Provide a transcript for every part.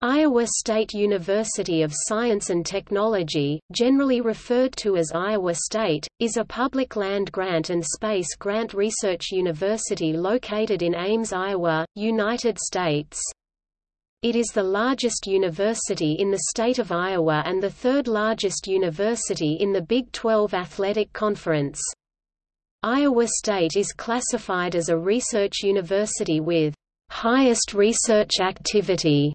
Iowa State University of Science and Technology, generally referred to as Iowa State, is a public land-grant and space grant research university located in Ames, Iowa, United States. It is the largest university in the state of Iowa and the third largest university in the Big 12 Athletic Conference. Iowa State is classified as a research university with highest research activity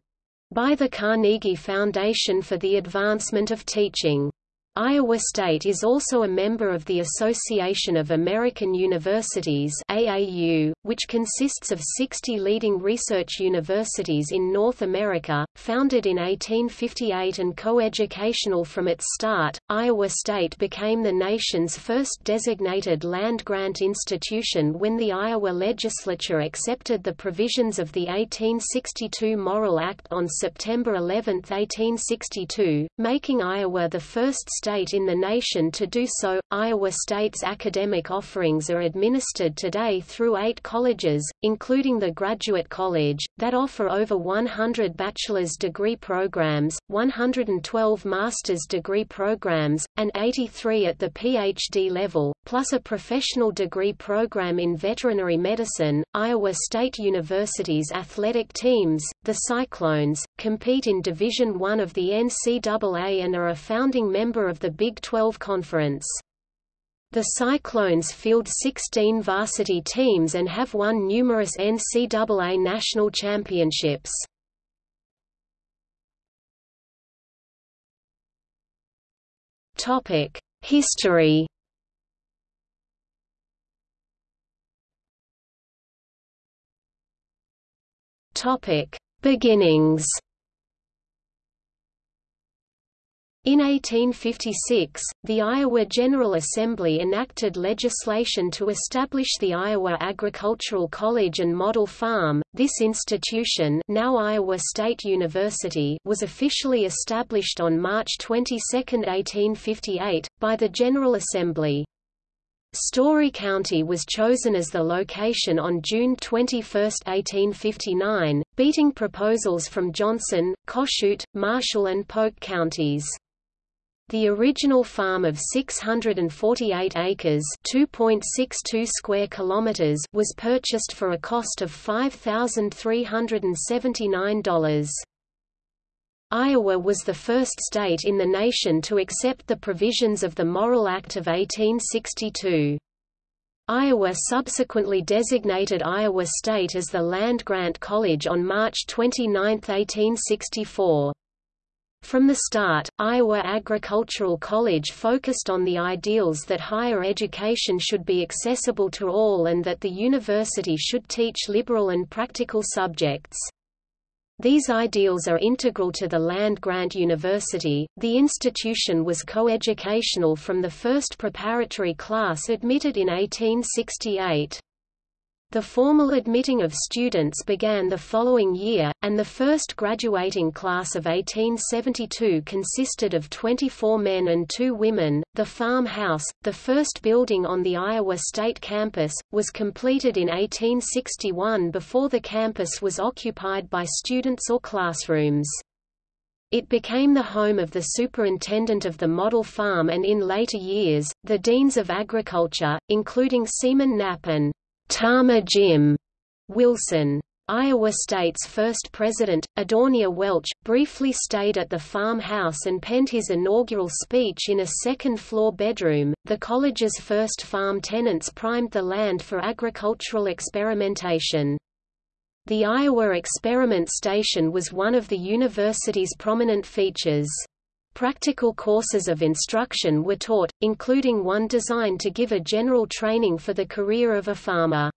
by the Carnegie Foundation for the Advancement of Teaching. Iowa State is also a member of the Association of American Universities AAU, which consists of 60 leading research universities in North America, founded in 1858 and co-educational from its start. Iowa State became the nation's first designated land-grant institution when the Iowa legislature accepted the provisions of the 1862 Morrill Act on September 11, 1862, making Iowa the first state in the nation to do so. Iowa State's academic offerings are administered today through eight colleges, including the Graduate College, that offer over 100 bachelor's degree programs, 112 master's degree programs, and 83 at the PhD level, plus a professional degree program in veterinary medicine. Iowa State University's athletic teams, the Cyclones, compete in Division I of the NCAA and are a founding member of of the Big 12 Conference. The Cyclones field 16 varsity teams and have won numerous NCAA national championships. Topic: History Topic: Beginnings In 1856, the Iowa General Assembly enacted legislation to establish the Iowa Agricultural College and Model Farm. This institution, now Iowa State University, was officially established on March 22, 1858, by the General Assembly. Story County was chosen as the location on June 21, 1859, beating proposals from Johnson, Kossuth, Marshall and Polk counties. The original farm of 648 acres (2.62 square kilometers) was purchased for a cost of $5,379. Iowa was the first state in the nation to accept the provisions of the Morrill Act of 1862. Iowa subsequently designated Iowa State as the land-grant college on March 29, 1864. From the start, Iowa Agricultural College focused on the ideals that higher education should be accessible to all and that the university should teach liberal and practical subjects. These ideals are integral to the land-grant university. The institution was coeducational from the first preparatory class admitted in 1868. The formal admitting of students began the following year, and the first graduating class of 1872 consisted of 24 men and two women. The farmhouse, the first building on the Iowa State campus, was completed in 1861 before the campus was occupied by students or classrooms. It became the home of the superintendent of the model farm and in later years, the deans of agriculture, including Seaman Knapp and Tama Jim Wilson. Iowa State's first president, Adonijah Welch, briefly stayed at the farmhouse and penned his inaugural speech in a second-floor bedroom. The college's first farm tenants primed the land for agricultural experimentation. The Iowa Experiment Station was one of the university's prominent features. Practical courses of instruction were taught, including one designed to give a general training for the career of a farmer.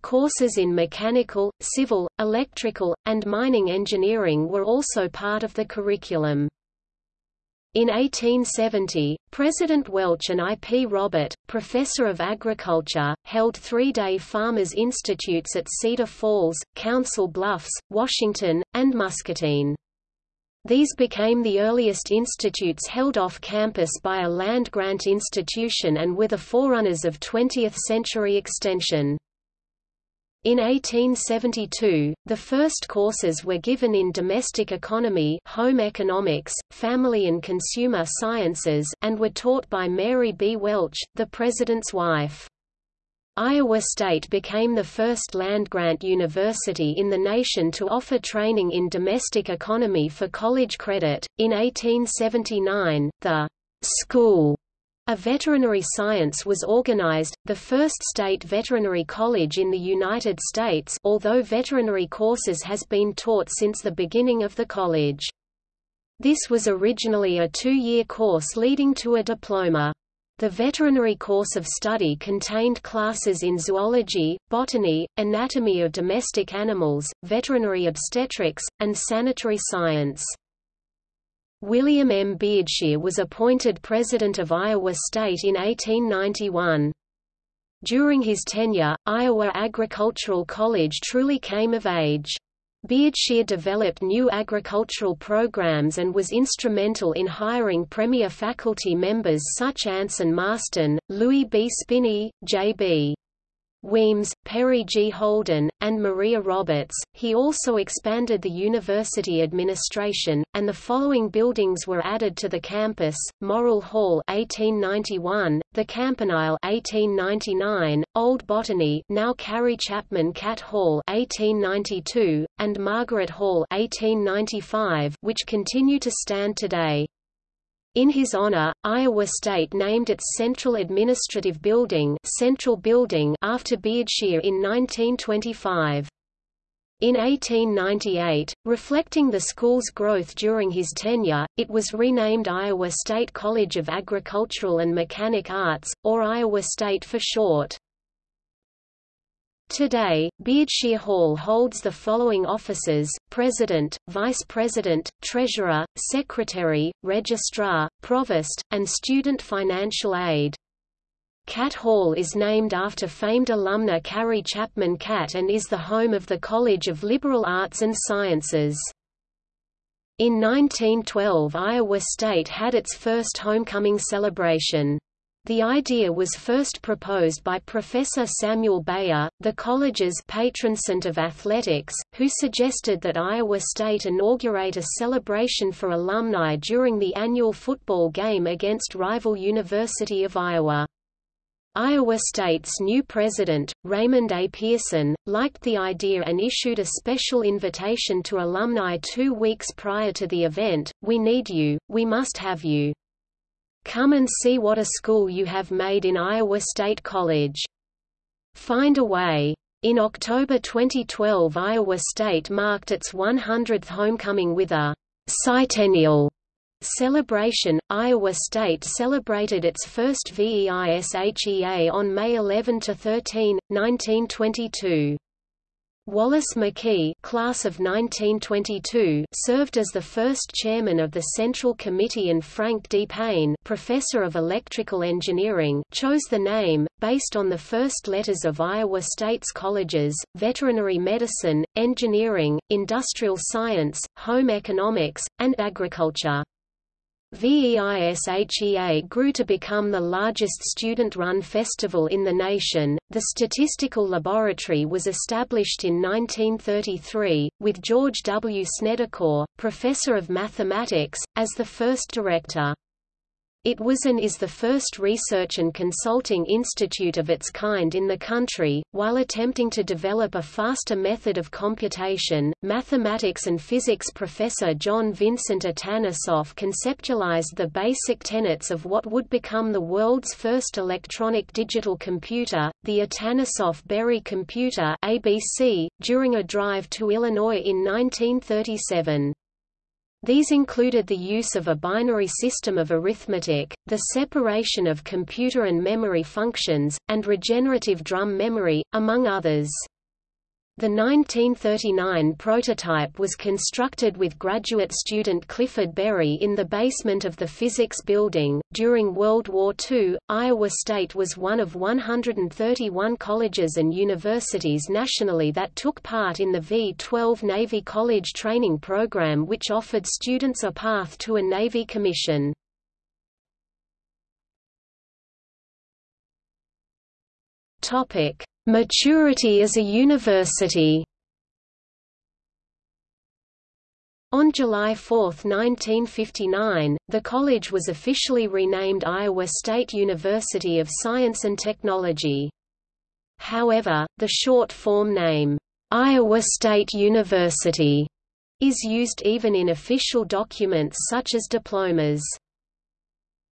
Courses in mechanical, civil, electrical, and mining engineering were also part of the curriculum. In 1870, President Welch and I. P. Robert, professor of agriculture, held three-day Farmers' Institutes at Cedar Falls, Council Bluffs, Washington, and Muscatine. These became the earliest institutes held off campus by a land-grant institution and were the forerunners of 20th-century extension. In 1872, the first courses were given in domestic economy home economics, family and consumer sciences, and were taught by Mary B. Welch, the president's wife. Iowa State became the first land-grant university in the nation to offer training in domestic economy for college credit. In 1879, the School a veterinary science was organized, the first state veterinary college in the United States although veterinary courses has been taught since the beginning of the college. This was originally a two-year course leading to a diploma. The veterinary course of study contained classes in zoology, botany, anatomy of domestic animals, veterinary obstetrics, and sanitary science. William M. Beardshear was appointed president of Iowa State in 1891. During his tenure, Iowa Agricultural College truly came of age. Beardshear developed new agricultural programs and was instrumental in hiring premier faculty members such as Anson Marston, Louis B. Spinney, J.B. Weems, Perry G. Holden, and Maria Roberts. He also expanded the university administration, and the following buildings were added to the campus: Morrill Hall (1891), the Campanile (1899), Old Botany (now Carrie Chapman Catt Hall) (1892), and Margaret Hall (1895), which continue to stand today. In his honor, Iowa State named its Central Administrative Building, Central Building after Beardshear in 1925. In 1898, reflecting the school's growth during his tenure, it was renamed Iowa State College of Agricultural and Mechanic Arts, or Iowa State for short. Today, Beardshear Hall holds the following offices, President, Vice President, Treasurer, Secretary, Registrar, Provost, and Student Financial Aid. Catt Hall is named after famed alumna Carrie Chapman Catt and is the home of the College of Liberal Arts and Sciences. In 1912 Iowa State had its first homecoming celebration. The idea was first proposed by Professor Samuel Beyer, the college's patron saint of athletics, who suggested that Iowa State inaugurate a celebration for alumni during the annual football game against rival University of Iowa. Iowa State's new president, Raymond A. Pearson, liked the idea and issued a special invitation to alumni two weeks prior to the event, We need you, we must have you. Come and see what a school you have made in Iowa State College. Find a way. In October 2012 Iowa State marked its 100th homecoming with a «Centennial» celebration. Iowa State celebrated its first VEISHEA on May 11–13, 1922. Wallace McKee class of 1922 served as the first chairman of the Central Committee and Frank D. Payne professor of electrical engineering chose the name, based on the first letters of Iowa State's colleges, veterinary medicine, engineering, industrial science, home economics, and agriculture. VEISHEA grew to become the largest student-run festival in the nation. The Statistical Laboratory was established in 1933, with George W. Snedecor, professor of mathematics, as the first director. It was and is the first research and consulting institute of its kind in the country. While attempting to develop a faster method of computation, mathematics and physics professor John Vincent Atanasoff conceptualized the basic tenets of what would become the world's first electronic digital computer, the Atanasoff-Berry computer (ABC), during a drive to Illinois in 1937. These included the use of a binary system of arithmetic, the separation of computer and memory functions, and regenerative drum memory, among others. The 1939 prototype was constructed with graduate student Clifford Berry in the basement of the physics building. During World War II, Iowa State was one of 131 colleges and universities nationally that took part in the V-12 Navy College Training Program which offered students a path to a Navy commission. Topic: Maturity as a university On July 4, 1959, the college was officially renamed Iowa State University of Science and Technology. However, the short-form name, Iowa State University, is used even in official documents such as diplomas.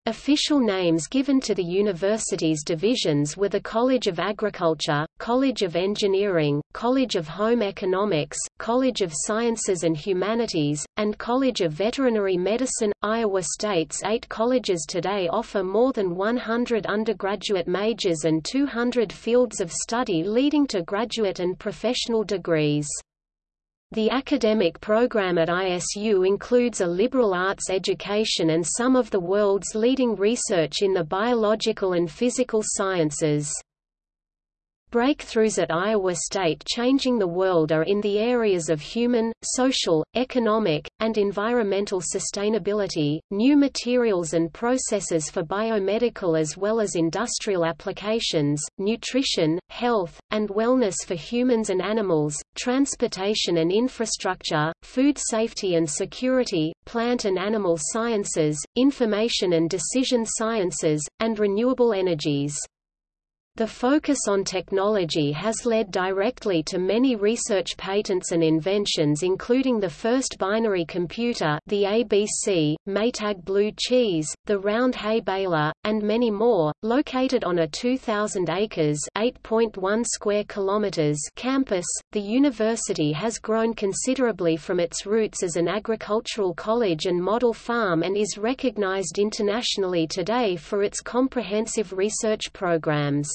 Official names given to the university's divisions were the College of Agriculture, College of Engineering, College of Home Economics, College of Sciences and Humanities, and College of Veterinary Medicine. Iowa State's eight colleges today offer more than 100 undergraduate majors and 200 fields of study leading to graduate and professional degrees. The academic program at ISU includes a liberal arts education and some of the world's leading research in the biological and physical sciences. Breakthroughs at Iowa State changing the world are in the areas of human, social, economic, and environmental sustainability, new materials and processes for biomedical as well as industrial applications, nutrition, health, and wellness for humans and animals, transportation and infrastructure, food safety and security, plant and animal sciences, information and decision sciences, and renewable energies. The focus on technology has led directly to many research patents and inventions including the first binary computer the ABC, Maytag Blue Cheese, the round hay baler, and many more. Located on a 2,000 acres (8.1 square kilometers) campus, the university has grown considerably from its roots as an agricultural college and model farm and is recognized internationally today for its comprehensive research programs.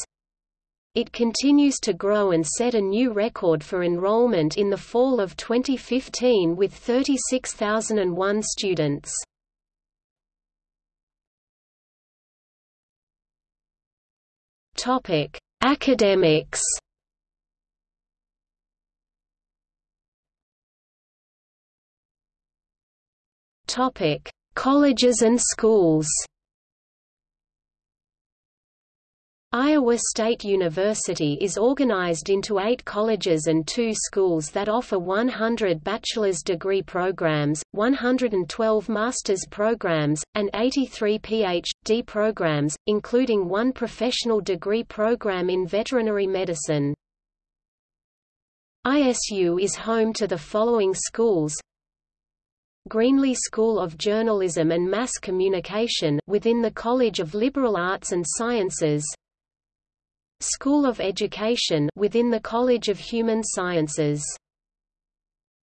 It continues to grow and set a new record for enrollment in the fall of 2015 with 36,001 students. Topic: Academics. Topic: Colleges and schools. Iowa State University is organized into eight colleges and two schools that offer 100 bachelor's degree programs, 112 master's programs, and 83 Ph.D. programs, including one professional degree program in veterinary medicine. ISU is home to the following schools Greenlee School of Journalism and Mass Communication within the College of Liberal Arts and Sciences School of Education within the College of Human Sciences.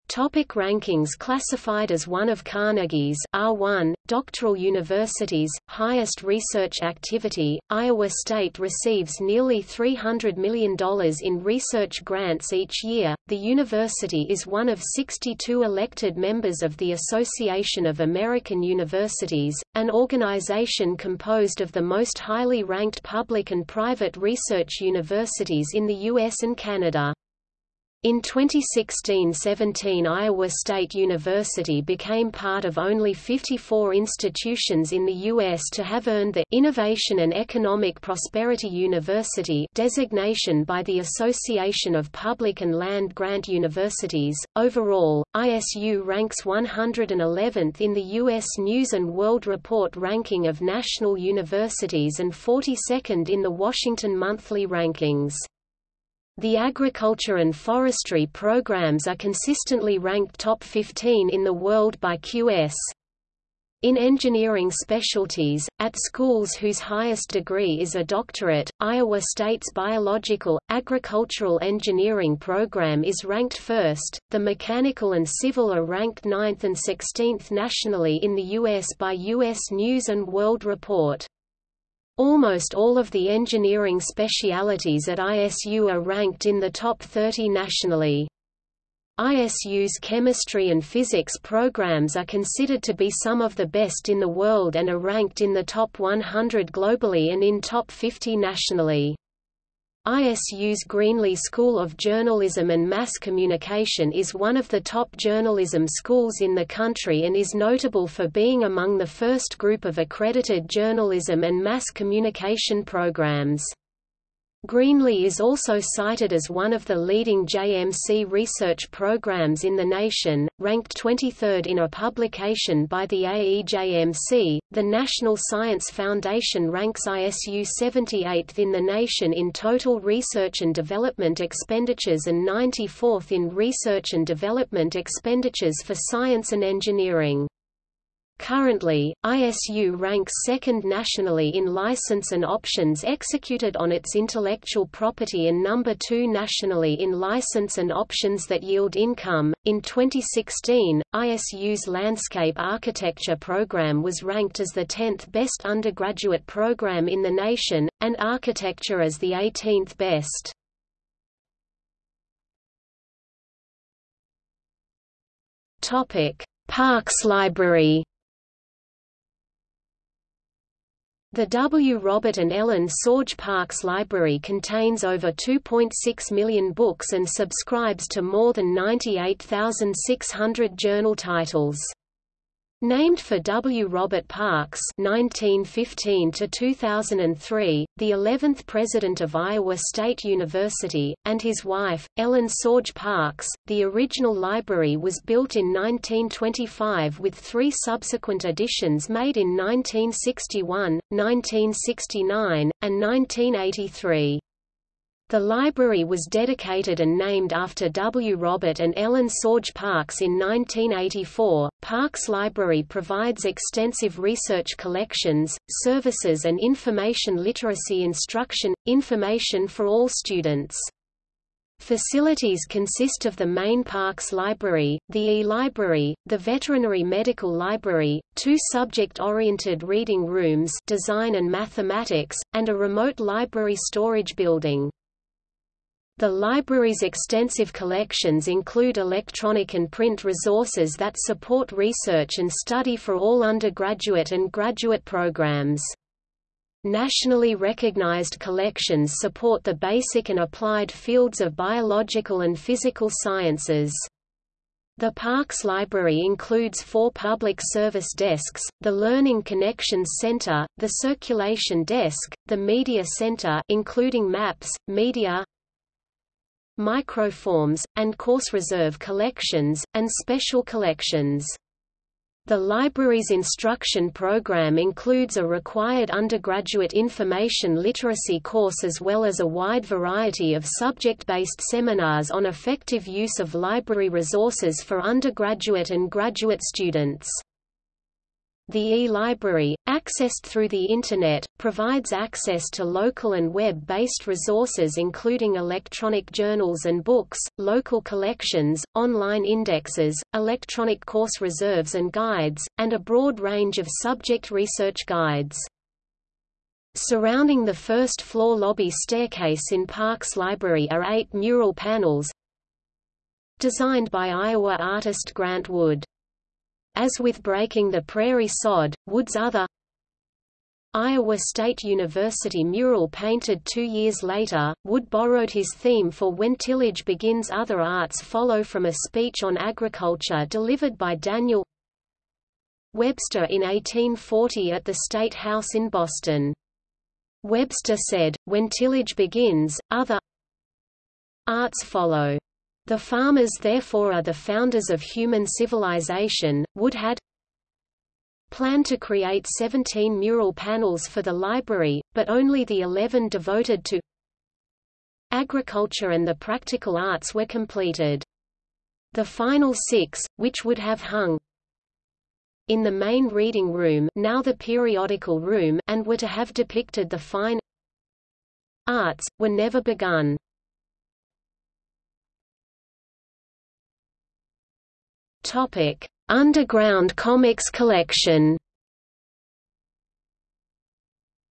Topic rankings Classified as one of Carnegie's R1, doctoral universities, highest research activity, Iowa State receives nearly $300 million in research grants each year. The university is one of 62 elected members of the Association of American Universities, an organization composed of the most highly ranked public and private research universities in the U.S. and Canada. In 2016–17 Iowa State University became part of only 54 institutions in the U.S. to have earned the Innovation and Economic Prosperity University designation by the Association of Public and Land-Grant Universities. Overall, ISU ranks 111th in the U.S. News & World Report ranking of national universities and 42nd in the Washington Monthly Rankings. The agriculture and forestry programs are consistently ranked top 15 in the world by QS. In engineering specialties, at schools whose highest degree is a doctorate, Iowa State's biological, agricultural engineering program is ranked first, the mechanical and civil are ranked 9th and 16th nationally in the U.S. by U.S. News & World Report. Almost all of the engineering specialities at ISU are ranked in the top 30 nationally. ISU's chemistry and physics programs are considered to be some of the best in the world and are ranked in the top 100 globally and in top 50 nationally. ISU's Greenlee School of Journalism and Mass Communication is one of the top journalism schools in the country and is notable for being among the first group of accredited journalism and mass communication programs. Greenlee is also cited as one of the leading JMC research programs in the nation, ranked 23rd in a publication by the AEJMC. The National Science Foundation ranks ISU 78th in the nation in total research and development expenditures and 94th in research and development expenditures for science and engineering. Currently, ISU ranks second nationally in license and options executed on its intellectual property and number 2 nationally in license and options that yield income. In 2016, ISU's Landscape Architecture program was ranked as the 10th best undergraduate program in the nation, and Architecture as the 18th best. Topic: Parks Library The W. Robert and Ellen Sorge Parks Library contains over 2.6 million books and subscribes to more than 98,600 journal titles. Named for W. Robert Parks (1915–2003), the 11th president of Iowa State University, and his wife, Ellen Sorge Parks, the original library was built in 1925 with three subsequent additions made in 1961, 1969, and 1983. The library was dedicated and named after W. Robert and Ellen Sorge Parks in 1984. Parks Library provides extensive research collections, services, and information literacy instruction, information for all students. Facilities consist of the main Parks Library, the E-Library, the Veterinary Medical Library, two subject-oriented reading rooms design and mathematics, and a remote library storage building. The library's extensive collections include electronic and print resources that support research and study for all undergraduate and graduate programs. Nationally recognized collections support the basic and applied fields of biological and physical sciences. The Parks Library includes four public service desks, the Learning Connections Center, the Circulation Desk, the Media Center including maps, media, microforms, and course reserve collections, and special collections. The library's instruction program includes a required undergraduate information literacy course as well as a wide variety of subject-based seminars on effective use of library resources for undergraduate and graduate students. The e-library, accessed through the Internet, provides access to local and web-based resources including electronic journals and books, local collections, online indexes, electronic course reserves and guides, and a broad range of subject research guides. Surrounding the first-floor lobby staircase in Parks Library are eight mural panels designed by Iowa artist Grant Wood. As with Breaking the Prairie Sod, Wood's other Iowa State University mural painted two years later, Wood borrowed his theme for When Tillage Begins Other Arts follow from a speech on agriculture delivered by Daniel Webster in 1840 at the State House in Boston. Webster said, When tillage begins, other arts follow. The farmers therefore are the founders of human civilization. Wood had planned to create 17 mural panels for the library, but only the 11 devoted to agriculture and the practical arts were completed. The final six, which would have hung in the main reading room now the periodical room and were to have depicted the fine arts, were never begun. Topic: Underground Comics Collection.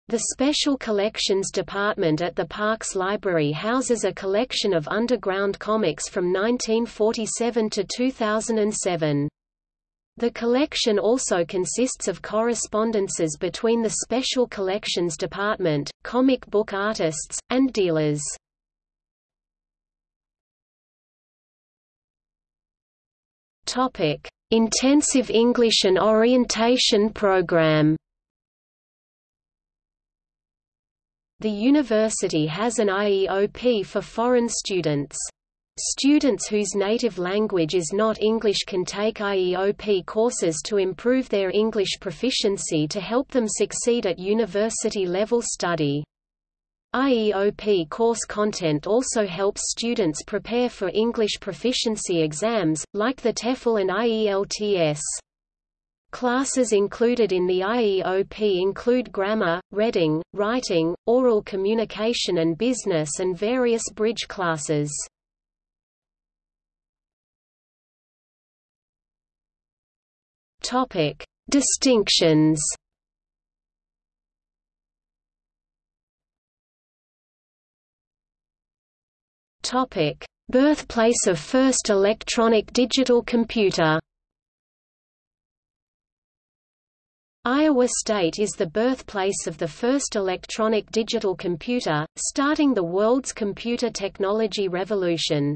The Special Collections Department at the Parks Library houses a collection of underground comics from 1947 to 2007. The collection also consists of correspondences between the Special Collections Department, comic book artists, and dealers. Topic: Intensive English and Orientation Program. The university has an IEOP for foreign students. Students whose native language is not English can take IEOP courses to improve their English proficiency to help them succeed at university-level study. IEOP course content also helps students prepare for English proficiency exams, like the TOEFL and IELTS. Classes included in the IEOP include grammar, reading, writing, oral communication and business and various bridge classes. Distinctions. Topic: Birthplace of first electronic digital computer. Iowa State is the birthplace of the first electronic digital computer, starting the world's computer technology revolution.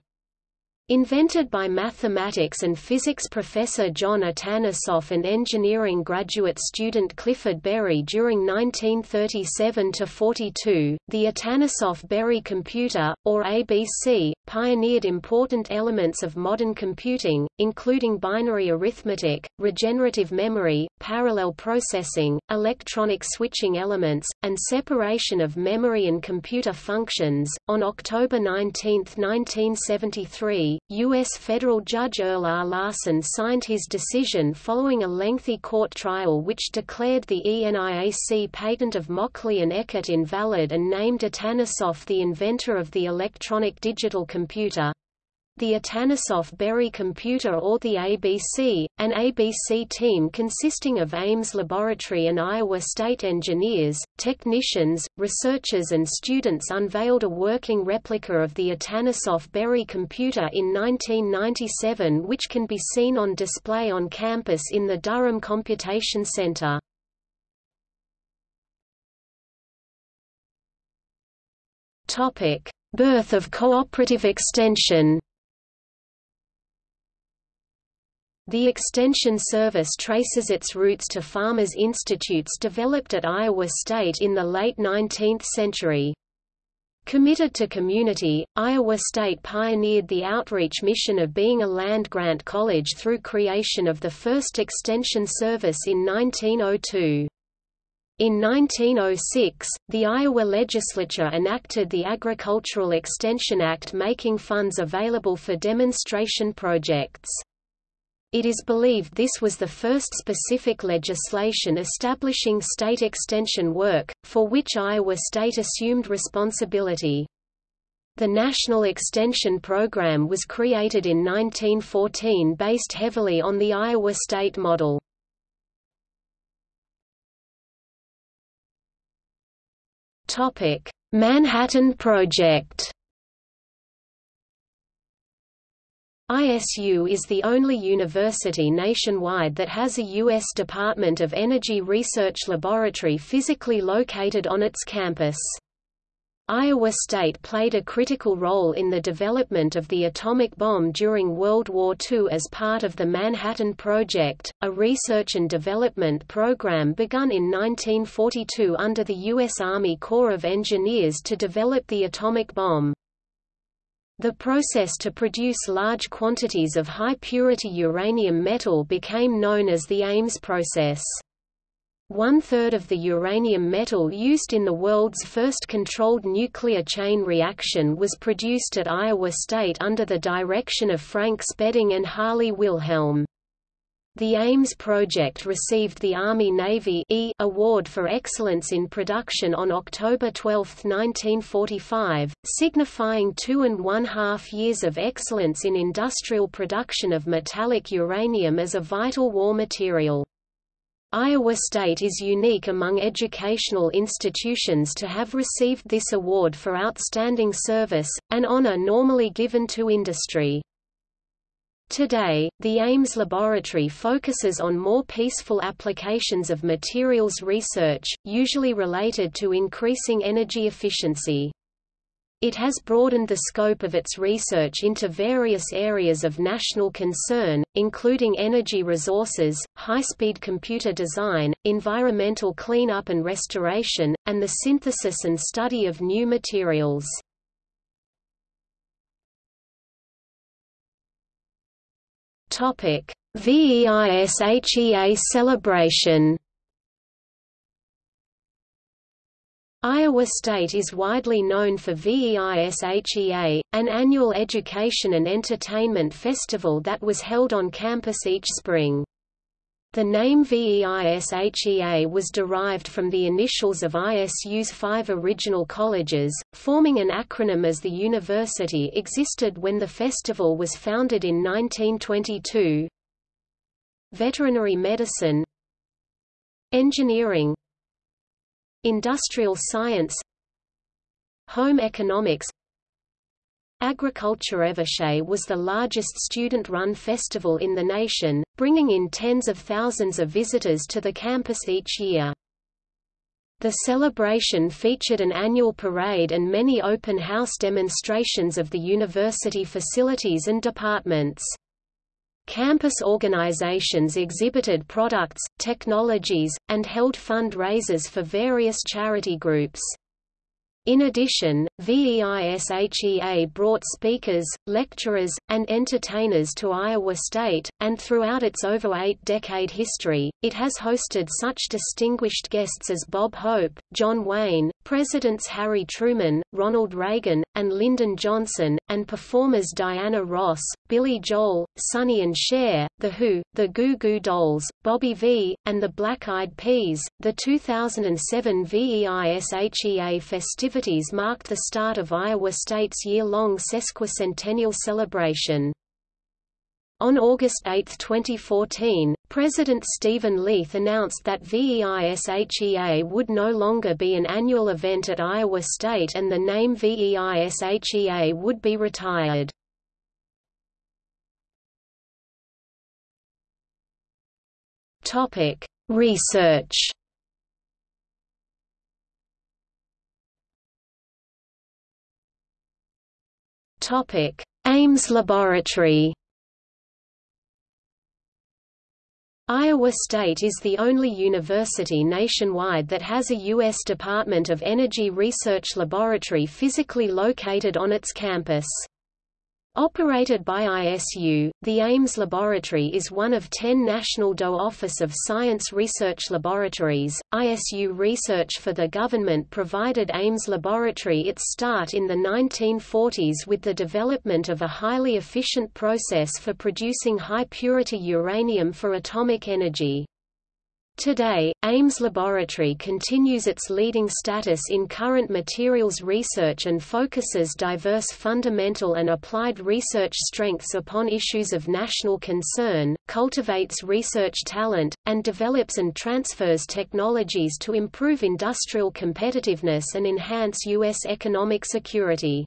Invented by mathematics and physics professor John Atanasoff and engineering graduate student Clifford Berry during 1937–42, the Atanasoff-Berry computer, or ABC, pioneered important elements of modern computing, including binary arithmetic, regenerative memory, parallel processing, electronic switching elements, and separation of memory and computer functions. On October 19, 1973, U.S. federal judge Earl R. Larson signed his decision following a lengthy court trial which declared the ENIAC patent of Mauchly and Eckert invalid and named Atanasoff the inventor of the electronic digital computer the Atanasoff-Berry computer or the ABC, an ABC team consisting of Ames Laboratory and Iowa State engineers, technicians, researchers and students unveiled a working replica of the Atanasoff-Berry computer in 1997 which can be seen on display on campus in the Durham Computation Center. Birth of cooperative extension The Extension Service traces its roots to Farmers Institutes developed at Iowa State in the late 19th century. Committed to community, Iowa State pioneered the outreach mission of being a land-grant college through creation of the first Extension Service in 1902. In 1906, the Iowa legislature enacted the Agricultural Extension Act making funds available for demonstration projects. It is believed this was the first specific legislation establishing state extension work, for which Iowa State assumed responsibility. The National Extension Program was created in 1914 based heavily on the Iowa State model. Manhattan Project ISU is the only university nationwide that has a U.S. Department of Energy Research Laboratory physically located on its campus. Iowa State played a critical role in the development of the atomic bomb during World War II as part of the Manhattan Project, a research and development program begun in 1942 under the U.S. Army Corps of Engineers to develop the atomic bomb. The process to produce large quantities of high-purity uranium metal became known as the Ames process. One-third of the uranium metal used in the world's first controlled nuclear chain reaction was produced at Iowa State under the direction of Frank Spedding and Harley Wilhelm. The Ames project received the Army-Navy e Award for Excellence in Production on October 12, 1945, signifying two and one-half years of excellence in industrial production of metallic uranium as a vital war material. Iowa State is unique among educational institutions to have received this award for outstanding service, an honor normally given to industry. Today, the Ames laboratory focuses on more peaceful applications of materials research, usually related to increasing energy efficiency. It has broadened the scope of its research into various areas of national concern, including energy resources, high-speed computer design, environmental cleanup and restoration, and the synthesis and study of new materials. VEISHEA celebration Iowa State is widely known for VEISHEA, an annual education and entertainment festival that was held on campus each spring. The name VEISHEA was derived from the initials of ISU's five original colleges, forming an acronym as the university existed when the festival was founded in 1922. Veterinary medicine Engineering Industrial science Home economics Agriculture VEISHEA was the largest student-run festival in the nation, bringing in tens of thousands of visitors to the campus each year. The celebration featured an annual parade and many open house demonstrations of the university facilities and departments. Campus organizations exhibited products, technologies, and held fundraisers for various charity groups. In addition, VEISHEA brought speakers, lecturers, and entertainers to Iowa State, and throughout its over eight-decade history, it has hosted such distinguished guests as Bob Hope, John Wayne, Presidents Harry Truman, Ronald Reagan, and Lyndon Johnson, and performers Diana Ross, Billy Joel, Sonny and Cher, The Who, The Goo Goo Dolls, Bobby V, and the Black Eyed Peas. The 2007 VEISHEA festivities festivities marked the start of Iowa State's year-long sesquicentennial celebration. On August 8, 2014, President Steven Leath announced that VEISHEA would no longer be an annual event at Iowa State and the name VEISHEA would be retired. Topic: Research Topic: Ames Laboratory. Iowa State is the only university nationwide that has a U.S. Department of Energy Research Laboratory physically located on its campus. Operated by ISU, the Ames Laboratory is one of ten National DOE Office of Science Research Laboratories. ISU research for the government provided Ames Laboratory its start in the 1940s with the development of a highly efficient process for producing high-purity uranium for atomic energy. Today, Ames Laboratory continues its leading status in current materials research and focuses diverse fundamental and applied research strengths upon issues of national concern, cultivates research talent, and develops and transfers technologies to improve industrial competitiveness and enhance U.S. economic security.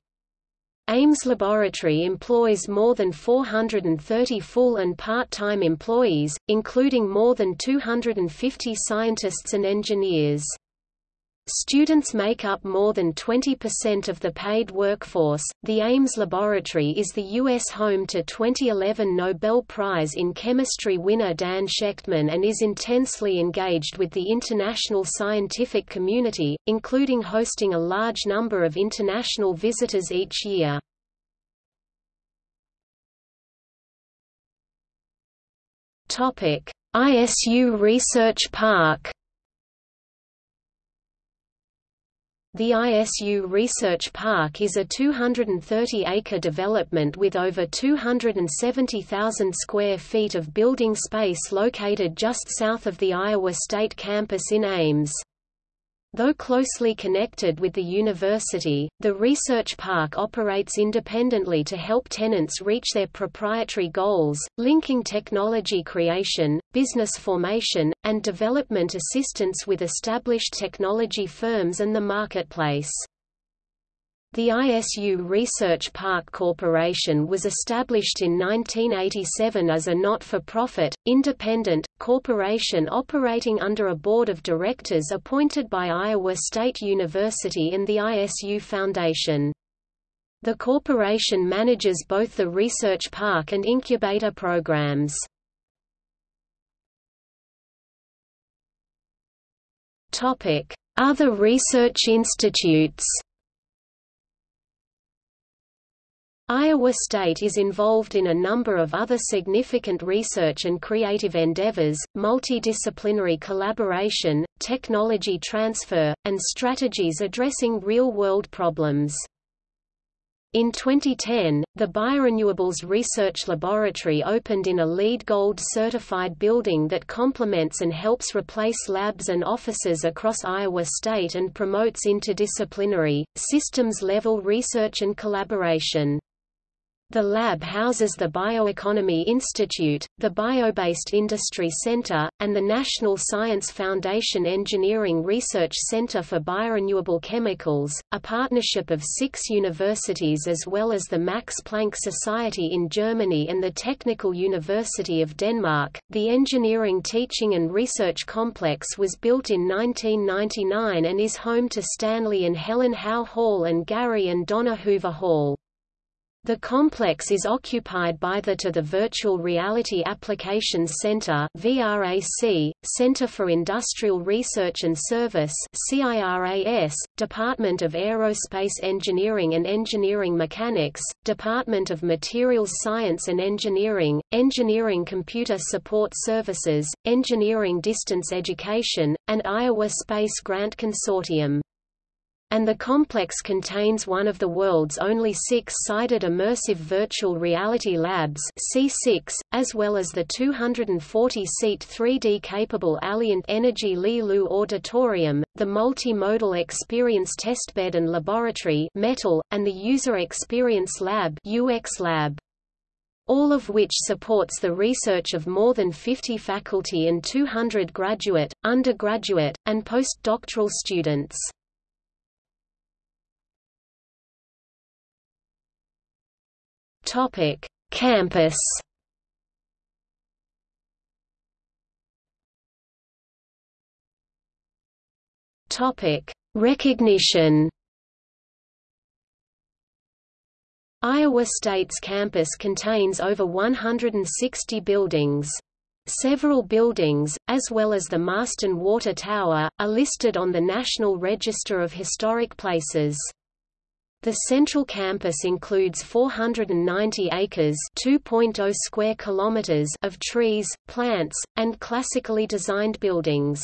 Ames Laboratory employs more than 430 full and part-time employees, including more than 250 scientists and engineers. Students make up more than 20% of the paid workforce. The Ames Laboratory is the U.S. home to 2011 Nobel Prize in Chemistry winner Dan Shechtman and is intensely engaged with the international scientific community, including hosting a large number of international visitors each year. ISU Research Park The ISU Research Park is a 230-acre development with over 270,000 square feet of building space located just south of the Iowa State campus in Ames. Though closely connected with the university, the research park operates independently to help tenants reach their proprietary goals, linking technology creation, business formation, and development assistance with established technology firms and the marketplace. The ISU Research Park Corporation was established in 1987 as a not-for-profit, independent, corporation operating under a board of directors appointed by Iowa State University and the ISU Foundation. The corporation manages both the research park and incubator programs. Other research institutes Iowa State is involved in a number of other significant research and creative endeavors, multidisciplinary collaboration, technology transfer, and strategies addressing real-world problems. In 2010, the Biorenewables Research Laboratory opened in a LEED Gold certified building that complements and helps replace labs and offices across Iowa State and promotes interdisciplinary, systems-level research and collaboration. The lab houses the Bioeconomy Institute, the Biobased Industry Center, and the National Science Foundation Engineering Research Center for Biorenewable Chemicals, a partnership of six universities as well as the Max Planck Society in Germany and the Technical University of Denmark. The Engineering Teaching and Research Complex was built in 1999 and is home to Stanley and Helen Howe Hall and Gary and Donna Hoover Hall. The complex is occupied by the to the Virtual Reality Applications Center VRAC, Center for Industrial Research and Service CIRAS, Department of Aerospace Engineering and Engineering Mechanics, Department of Materials Science and Engineering, Engineering Computer Support Services, Engineering Distance Education, and Iowa Space Grant Consortium and the complex contains one of the world's only six-sided immersive virtual reality labs C6, as well as the 240-seat 3D-capable Alliant Energy Li Lu Auditorium, the Multimodal Experience Testbed and Laboratory METAL, and the User Experience Lab UX Lab all of which supports the research of more than 50 faculty and 200 graduate, undergraduate, and postdoctoral students. Topic: Campus. Topic: Recognition. Iowa State's campus contains over 160 buildings. Several buildings, as well as the Marston Water Tower, are listed on the National Register of Historic Places. The central campus includes 490 acres (2.0 square kilometers) of trees, plants, and classically designed buildings.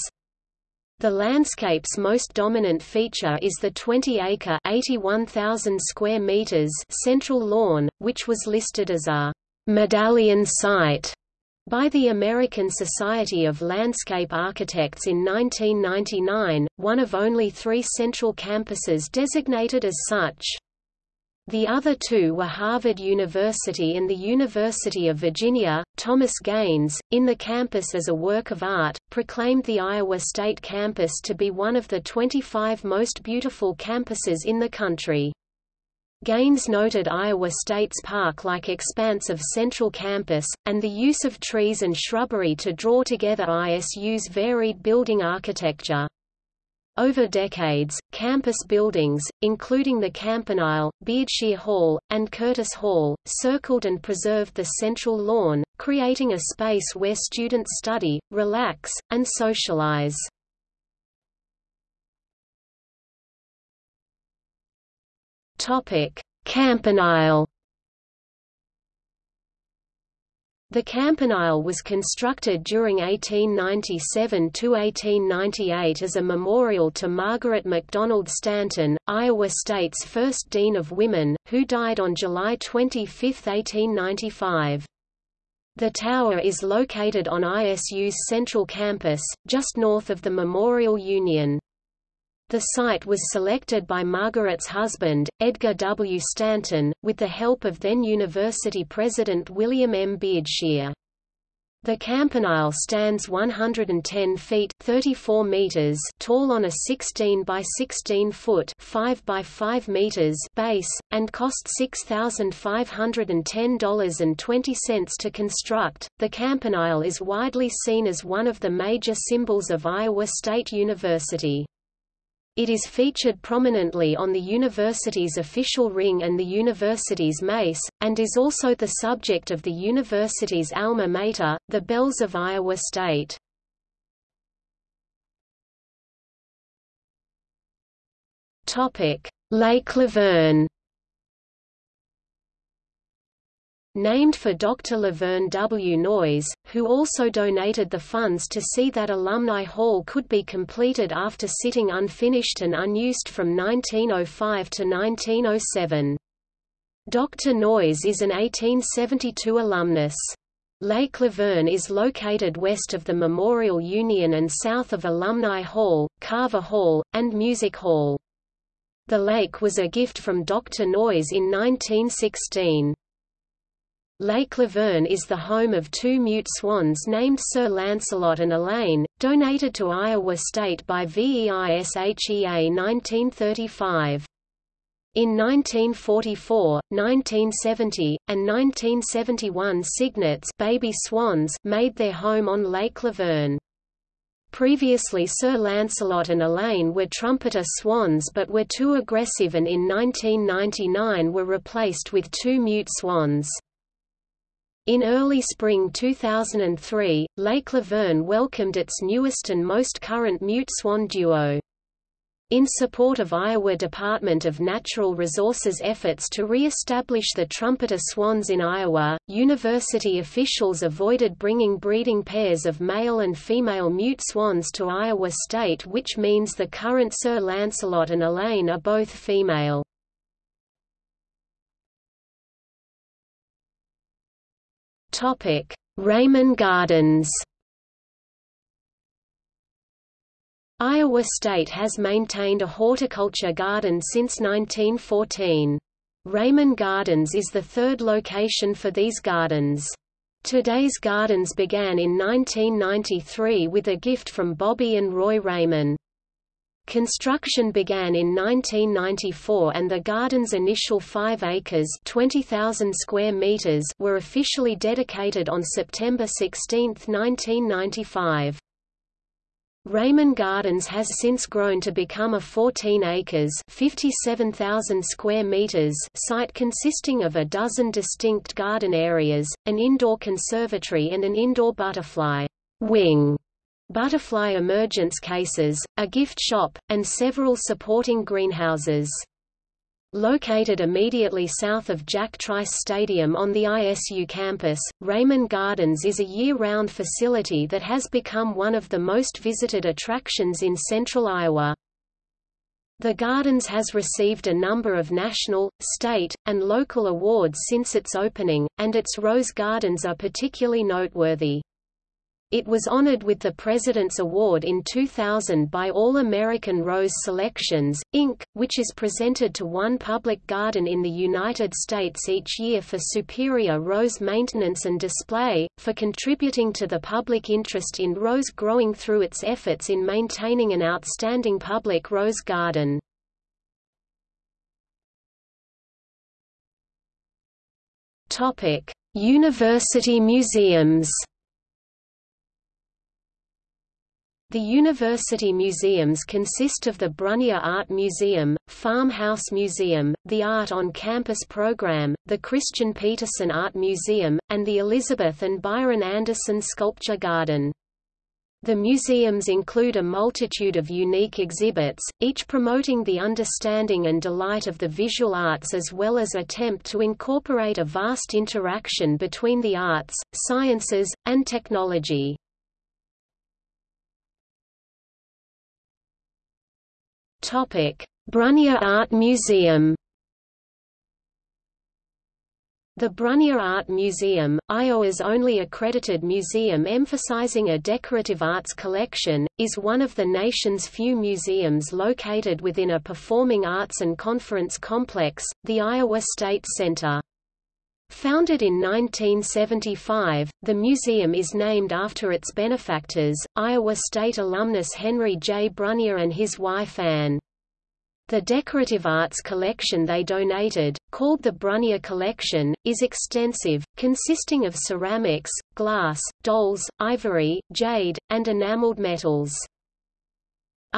The landscape's most dominant feature is the 20-acre (81,000 square meters) central lawn, which was listed as a medallion site by the American Society of Landscape Architects in 1999, one of only three central campuses designated as such. The other two were Harvard University and the University of Virginia. Thomas Gaines, in the campus as a work of art, proclaimed the Iowa State campus to be one of the 25 most beautiful campuses in the country. Gaines noted Iowa State's park-like expanse of central campus, and the use of trees and shrubbery to draw together ISU's varied building architecture. Over decades, campus buildings, including the Campanile, Beardshear Hall, and Curtis Hall, circled and preserved the central lawn, creating a space where students study, relax, and socialize. Campanile. The campanile was constructed during 1897 to 1898 as a memorial to Margaret MacDonald Stanton, Iowa State's first Dean of Women, who died on July 25, 1895. The tower is located on ISU's central campus, just north of the Memorial Union. The site was selected by Margaret's husband, Edgar W. Stanton, with the help of then university president William M. Beardshear. The campanile stands 110 feet 34 meters tall on a 16 by 16 foot 5 by 5 meters base, and cost $6,510.20 to construct. The campanile is widely seen as one of the major symbols of Iowa State University. It is featured prominently on the university's official ring and the university's mace, and is also the subject of the university's alma mater, the Bells of Iowa State. Lake Laverne named for Dr. Laverne W. Noyes, who also donated the funds to see that Alumni Hall could be completed after sitting unfinished and unused from 1905 to 1907. Dr. Noyes is an 1872 alumnus. Lake Laverne is located west of the Memorial Union and south of Alumni Hall, Carver Hall, and Music Hall. The lake was a gift from Dr. Noyes in 1916. Lake Laverne is the home of two mute swans named Sir Lancelot and Elaine, donated to Iowa State by VEISHEA 1935. In 1944, 1970, and 1971 cygnets baby swans made their home on Lake Laverne. Previously Sir Lancelot and Elaine were trumpeter swans but were too aggressive and in 1999 were replaced with two mute swans. In early spring 2003, Lake Laverne welcomed its newest and most current mute swan duo. In support of Iowa Department of Natural Resources efforts to re-establish the trumpeter swans in Iowa, university officials avoided bringing breeding pairs of male and female mute swans to Iowa State which means the current Sir Lancelot and Elaine are both female. Topic: Reiman Gardens. Iowa State has maintained a horticulture garden since 1914. Reiman Gardens is the third location for these gardens. Today's Gardens began in 1993 with a gift from Bobbi and Roy Reiman. Construction began in 1994 and the garden's initial 5 acres 20,000 square meters were officially dedicated on September 16, 1995. Reiman Gardens has since grown to become a 14 acres 57,000 square meters site consisting of a dozen distinct garden areas, an indoor conservatory and an indoor butterfly wing butterfly emergence cases, a gift shop, and several supporting greenhouses. Located immediately south of Jack Trice Stadium on the ISU campus, Reiman Gardens is a year-round facility that has become one of the most visited attractions in central Iowa. The Gardens has received a number of national, state, and local awards since its opening, and its rose gardens are particularly noteworthy. It was honored with the President's Award in 2000 by All American Rose Selections, Inc., which is presented to one public garden in the United States each year for superior rose maintenance and display, for contributing to the public interest in rose growing through its efforts in maintaining an outstanding public rose garden. University museums The university museums consist of the Brunnier Art Museum, Farmhouse Museum, the Art on Campus program, the Christian Petersen Art Museum, and the Elizabeth and Byron Anderson Sculpture Garden. The museums include a multitude of unique exhibits, each promoting the understanding and delight of the visual arts as well as attempt to incorporate a vast interaction between the arts, sciences, and technology. Brunnier Art Museum The Brunnier Art Museum, Iowa's only accredited museum emphasizing a decorative arts collection, is one of the nation's few museums located within a performing arts and conference complex, the Iowa State Center. Founded in 1975, the museum is named after its benefactors, Iowa State alumnus Henry J. Brunnier and his wife Anne. The decorative arts collection they donated, called the Brunnier Collection, is extensive, consisting of ceramics, glass, dolls, ivory, jade, and enameled metals.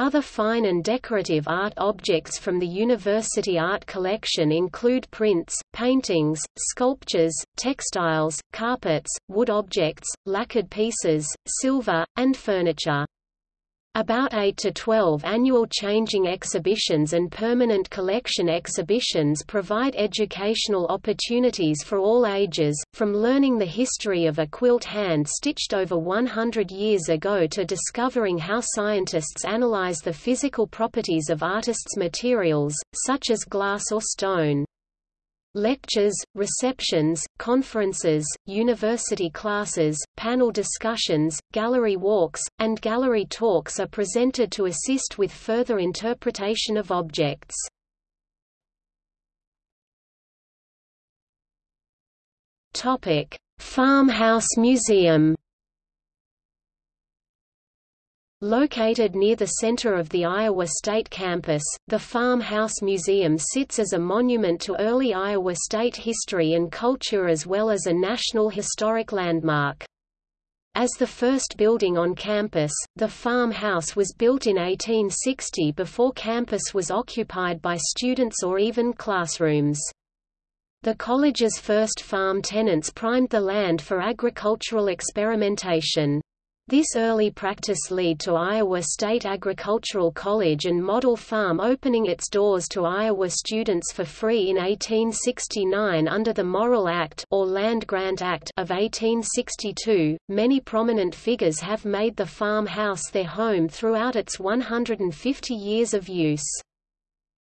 Other fine and decorative art objects from the university art collection include prints, paintings, sculptures, textiles, carpets, wood objects, lacquered pieces, silver, and furniture. About 8 to 12 annual changing exhibitions and permanent collection exhibitions provide educational opportunities for all ages, from learning the history of a quilt hand-stitched over 100 years ago to discovering how scientists analyze the physical properties of artists' materials, such as glass or stone. Lectures, receptions, conferences, university classes, panel discussions, gallery walks, and gallery talks are presented to assist with further interpretation of objects. Farmhouse Museum Located near the center of the Iowa State campus, the Farmhouse Museum sits as a monument to early Iowa State history and culture as well as a National Historic Landmark. As the first building on campus, the farmhouse was built in 1860 before campus was occupied by students or even classrooms. The college's first farm tenants primed the land for agricultural experimentation. This early practice led to Iowa State Agricultural College and Model Farm opening its doors to Iowa students for free in 1869 under the Morrill Act or Land Grant Act of 1862. Many prominent figures have made the farmhouse their home throughout its 150 years of use.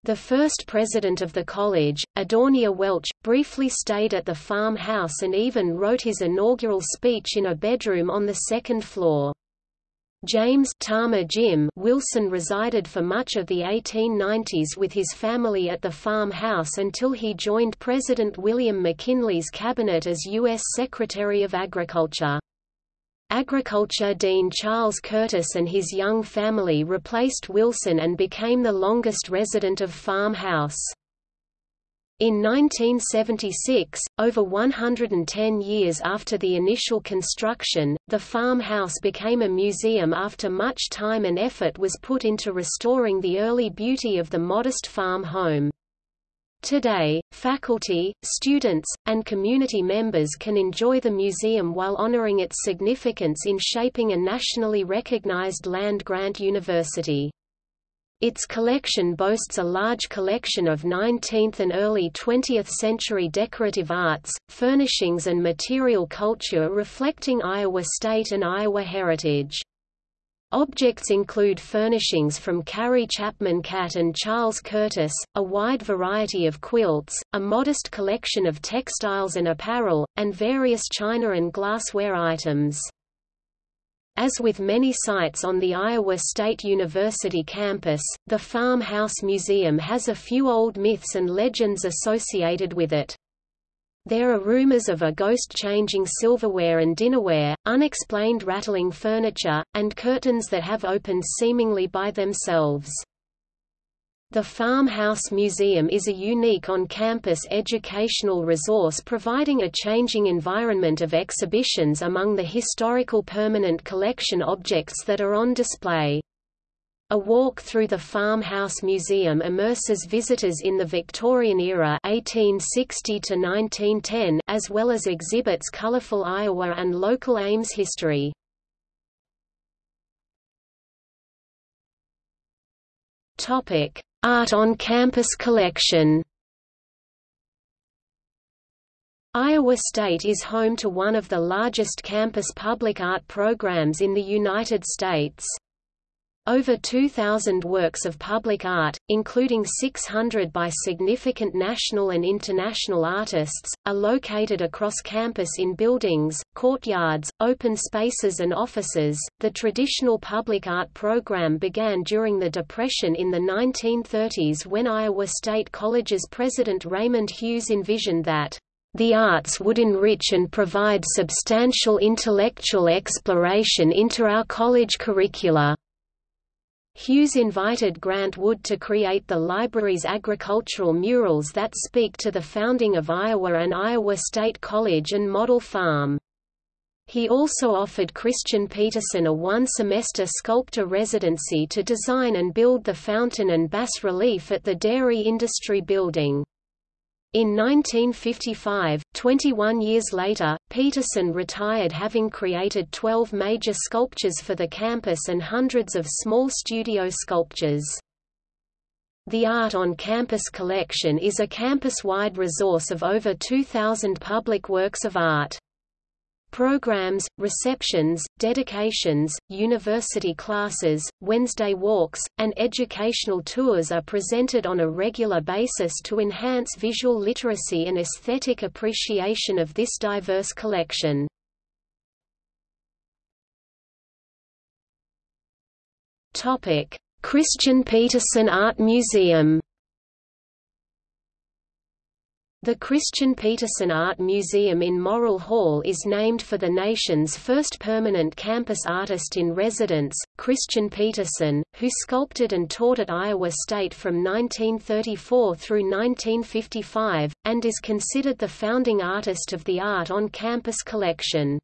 The first president of the college, Adonijah Welch, briefly stayed at the farmhouse and even wrote his inaugural speech in a bedroom on the second floor. James Tama Jim Wilson resided for much of the 1890s with his family at the farmhouse until he joined President William McKinley's cabinet as U.S. Secretary of Agriculture. Agriculture Dean Charles Curtis and his young family replaced Wilson and became the longest resident of Farmhouse. In 1976, over 110 years after the initial construction, the farmhouse became a museum after much time and effort was put into restoring the early beauty of the modest farm home. Today, faculty, students, and community members can enjoy the museum while honoring its significance in shaping a nationally recognized land-grant university. Its collection boasts a large collection of 19th and early 20th century decorative arts, furnishings and material culture reflecting Iowa State and Iowa heritage. Objects include furnishings from Carrie Chapman Catt and Charles Curtis, a wide variety of quilts, a modest collection of textiles and apparel, and various china and glassware items. As with many sites on the Iowa State University campus, the Farmhouse Museum has a few old myths and legends associated with it. There are rumors of a ghost changing silverware and dinnerware, unexplained rattling furniture, and curtains that have opened seemingly by themselves. The Farmhouse Museum is a unique on-campus educational resource providing a changing environment of exhibitions among the historical permanent collection objects that are on display. A walk through the Farmhouse Museum immerses visitors in the Victorian era 1860 to 1910 as well as exhibits colorful Iowa and local Ames history. Topic: Art on campus collection Iowa State is home to one of the largest campus public art programs in the United States. Over 2,000 works of public art, including 600 by significant national and international artists, are located across campus in buildings, courtyards, open spaces, and offices. The traditional public art program began during the Depression in the 1930s when Iowa State College's president Raymond Hughes envisioned that the arts would enrich and provide substantial intellectual exploration into our college curricula. Hughes invited Grant Wood to create the library's agricultural murals that speak to the founding of Iowa and Iowa State College and Model Farm. He also offered Christian Petersen a one-semester sculptor residency to design and build the fountain and bas-relief at the Dairy Industry Building. In 1955, 21 years later, Petersen retired having created 12 major sculptures for the campus and hundreds of small studio sculptures. The Art on Campus collection is a campus-wide resource of over 2,000 public works of art. Programs, receptions, dedications, university classes, Wednesday walks, and educational tours are presented on a regular basis to enhance visual literacy and aesthetic appreciation of this diverse collection. Christian Petersen Art Museum the Christian Petersen Art Museum in Morrill Hall is named for the nation's first permanent campus artist in residence, Christian Petersen, who sculpted and taught at Iowa State from 1934 through 1955, and is considered the founding artist of the Art on Campus collection.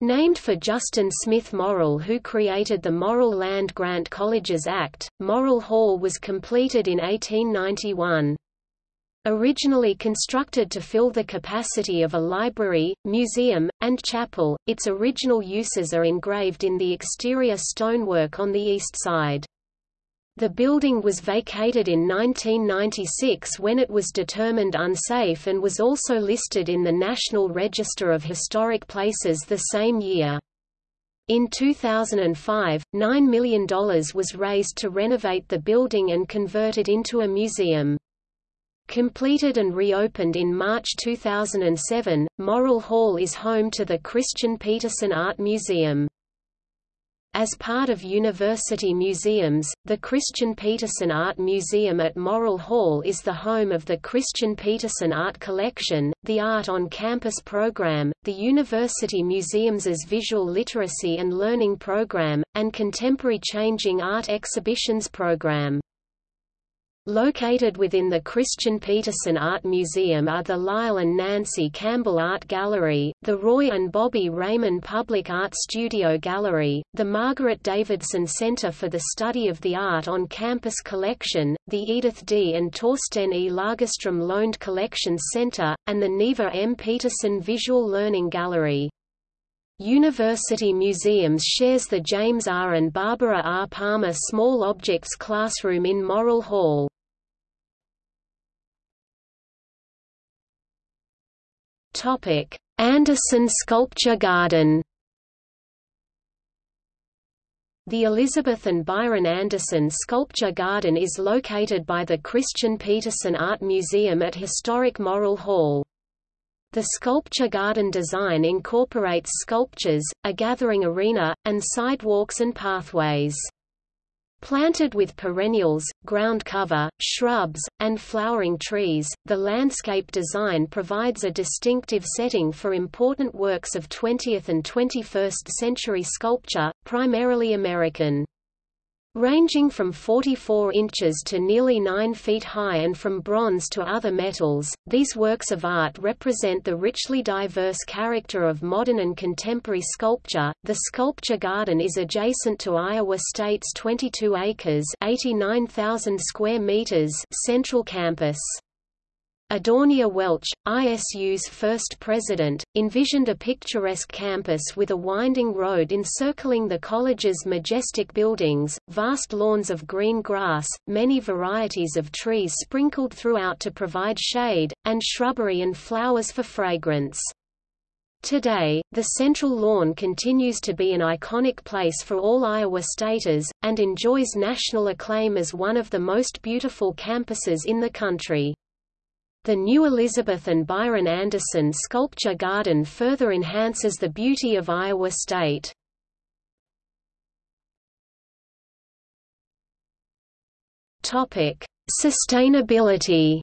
Named for Justin Smith Morrill who created the Morrill Land Grant Colleges Act, Morrill Hall was completed in 1891. Originally constructed to fill the capacity of a library, museum, and chapel, its original uses are engraved in the exterior stonework on the east side. The building was vacated in 1996 when it was determined unsafe and was also listed in the National Register of Historic Places the same year. In 2005, $9 million was raised to renovate the building and convert it into a museum. Completed and reopened in March 2007, Morrill Hall is home to the Christian Petersen Art Museum. As part of university museums, the Christian Petersen Art Museum at Morrill Hall is the home of the Christian Petersen Art Collection, the Art on Campus program, the University Museums's Visual Literacy and Learning program, and Contemporary Changing Art Exhibitions program. Located within the Christian Petersen Art Museum are the Lyle and Nancy Campbell Art Gallery, the Roy and Bobbi Reiman Public Art Studio Gallery, the Margaret Davidson Center for the Study of the Art on Campus Collection, the Edith D. and Torsten E. Lagerstrom Loaned Collections Center, and the Neva M. Petersen Visual Learning Gallery. University Museums shares the James R. and Barbara R. Palmer Small Objects Classroom in Morrill Hall. Anderson Sculpture Garden. The Elizabeth and Byron Anderson Sculpture Garden is located by the Christian Petersen Art Museum at historic Morrill Hall. The sculpture garden design incorporates sculptures, a gathering arena, and sidewalks and pathways. Planted with perennials, ground cover, shrubs, and flowering trees, the landscape design provides a distinctive setting for important works of 20th and 21st century sculpture, primarily American. Ranging from 44 inches to nearly 9 feet high and from bronze to other metals, these works of art represent the richly diverse character of modern and contemporary sculpture. The sculpture garden is adjacent to Iowa State's 22 acres (89,000 square meters) central campus. Adonijah Welch, ISU's first president, envisioned a picturesque campus with a winding road encircling the college's majestic buildings, vast lawns of green grass, many varieties of trees sprinkled throughout to provide shade, and shrubbery and flowers for fragrance. Today, the Central Lawn continues to be an iconic place for all Iowa Staters, and enjoys national acclaim as one of the most beautiful campuses in the country. The new Elizabeth and Byron Anderson Sculpture Garden further enhances the beauty of Iowa State. Topic: Sustainability.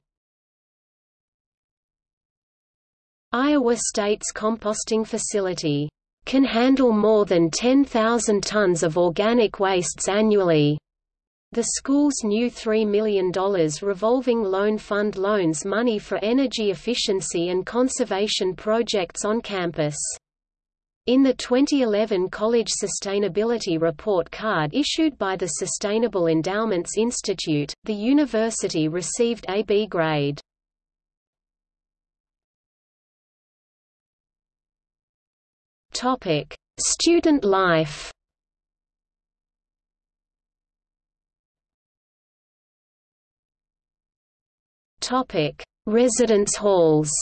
Iowa State's composting facility can handle more than 10,000 tons of organic wastes annually. The school's new $3 million revolving loan fund loans money for energy efficiency and conservation projects on campus. In the 2011 College Sustainability Report card issued by the Sustainable Endowments Institute, the university received a B grade. Student life. Topic: Residence halls.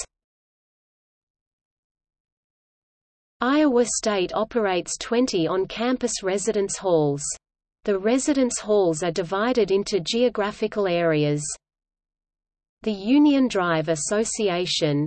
Iowa State operates 20 on-campus residence halls. The residence halls are divided into geographical areas. The Union Drive Association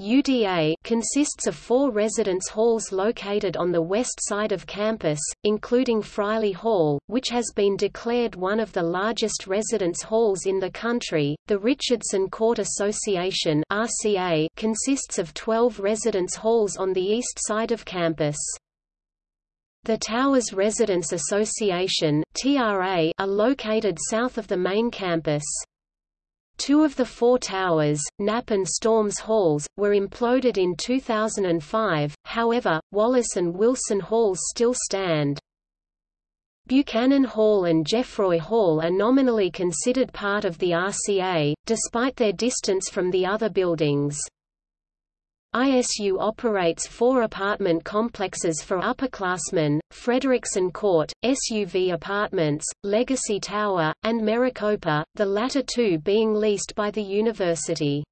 UDA consists of four residence halls located on the west side of campus, including Friley Hall, which has been declared one of the largest residence halls in the country. The Richardson Court Association (RCA) consists of 12 residence halls on the east side of campus. The Towers Residence Association (TRA) are located south of the main campus. Two of the four towers, Knapp and Storms Halls, were imploded in 2005, however, Wallace and Wilson Halls still stand. Buchanan Hall and Geffroy Hall are nominally considered part of the RCA, despite their distance from the other buildings. ISU operates four apartment complexes for upperclassmen, Frederiksen Court, SUV Apartments, Legacy Tower, and Maricopa, the latter two being leased by the university.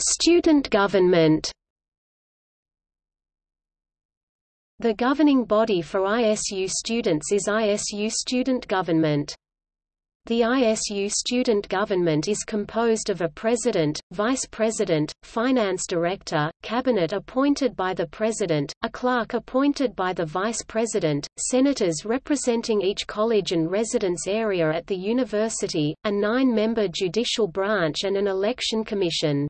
Student government The governing body for ISU students is ISU Student Government. The ISU student government is composed of a president, vice president, finance director, cabinet appointed by the president, a clerk appointed by the vice president, senators representing each college and residence area at the university, a nine-member judicial branch and an election commission.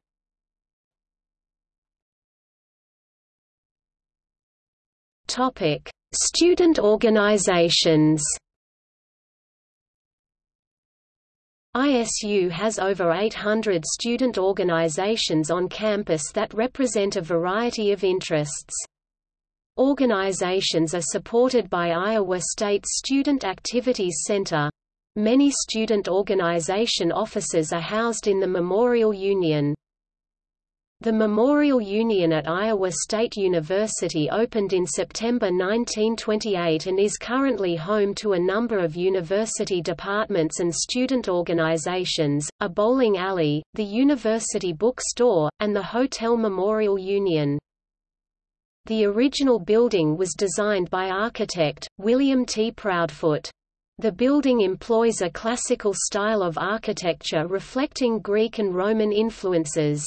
Student organizations ISU has over 800 student organizations on campus that represent a variety of interests. Organizations are supported by Iowa State Student Activities Center. Many student organization offices are housed in the Memorial Union. The Memorial Union at Iowa State University opened in September 1928 and is currently home to a number of university departments and student organizations, a bowling alley, the University Bookstore, and the Hotel Memorial Union. The original building was designed by architect, William T. Proudfoot. The building employs a classical style of architecture reflecting Greek and Roman influences.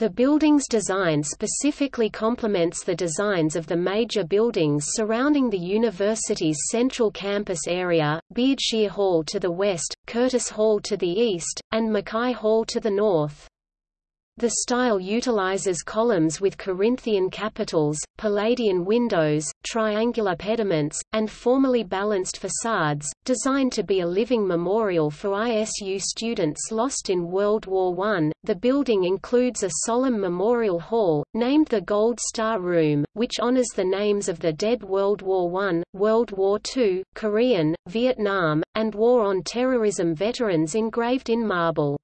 The building's design specifically complements the designs of the major buildings surrounding the university's central campus area, Beardshear Hall to the west, Curtis Hall to the east, and Mackay Hall to the north. The style utilizes columns with Corinthian capitals, Palladian windows, triangular pediments, and formally balanced facades, designed to be a living memorial for ISU students lost in World War I. The building includes a solemn memorial hall, named the Gold Star Room, which honors the names of the dead World War I, World War II, Korean, Vietnam, and War on Terrorism veterans engraved in marble.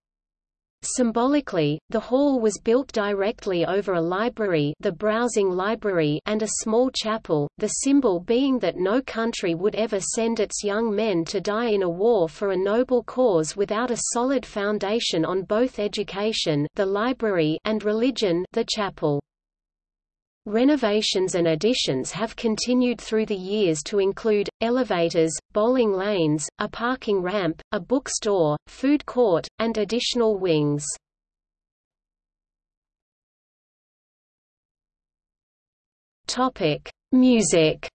Symbolically, the hall was built directly over a library the browsing library and a small chapel, the symbol being that no country would ever send its young men to die in a war for a noble cause without a solid foundation on both education the library and religion the chapel. Renovations and additions have continued through the years to include, elevators, bowling lanes, a parking ramp, a bookstore, food court, and additional wings. Music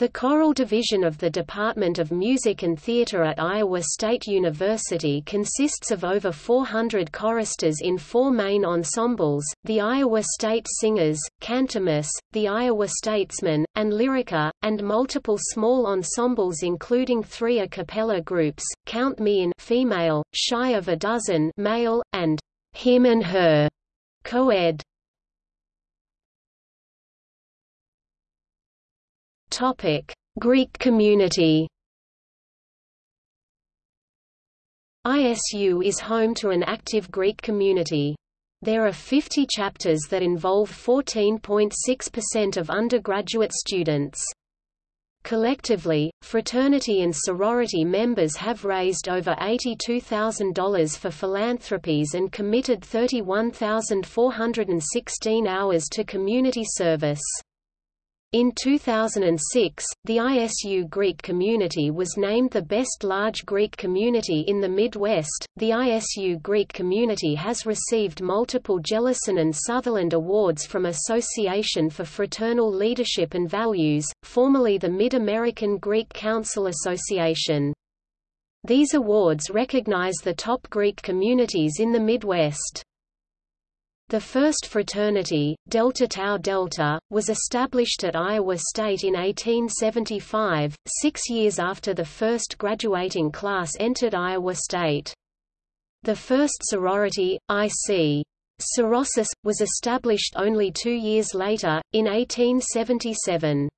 The choral division of the Department of Music and Theatre at Iowa State University consists of over 400 choristers in four main ensembles, the Iowa State Singers, Cantamus, the Iowa Statesmen, and Lyrica, and multiple small ensembles including three a cappella groups, Count Me In female, Shy of a Dozen male, and Him and Her co-ed. Topic: Greek community. ISU is home to an active Greek community. There are 50 chapters that involve 14.6% of undergraduate students. Collectively, fraternity and sorority members have raised over $82,000 for philanthropies and committed 31,416 hours to community service. In 2006, the ISU Greek community was named the best large Greek community in the Midwest. The ISU Greek community has received multiple Jellison and Sutherland Awards from Association for Fraternal Leadership and Values, formerly the Mid-American Greek Council Association. These awards recognize the top Greek communities in the Midwest. The first fraternity, Delta Tau Delta, was established at Iowa State in 1875, six years after the first graduating class entered Iowa State. The first sorority, I.C. Sorosis, was established only two years later, in 1877.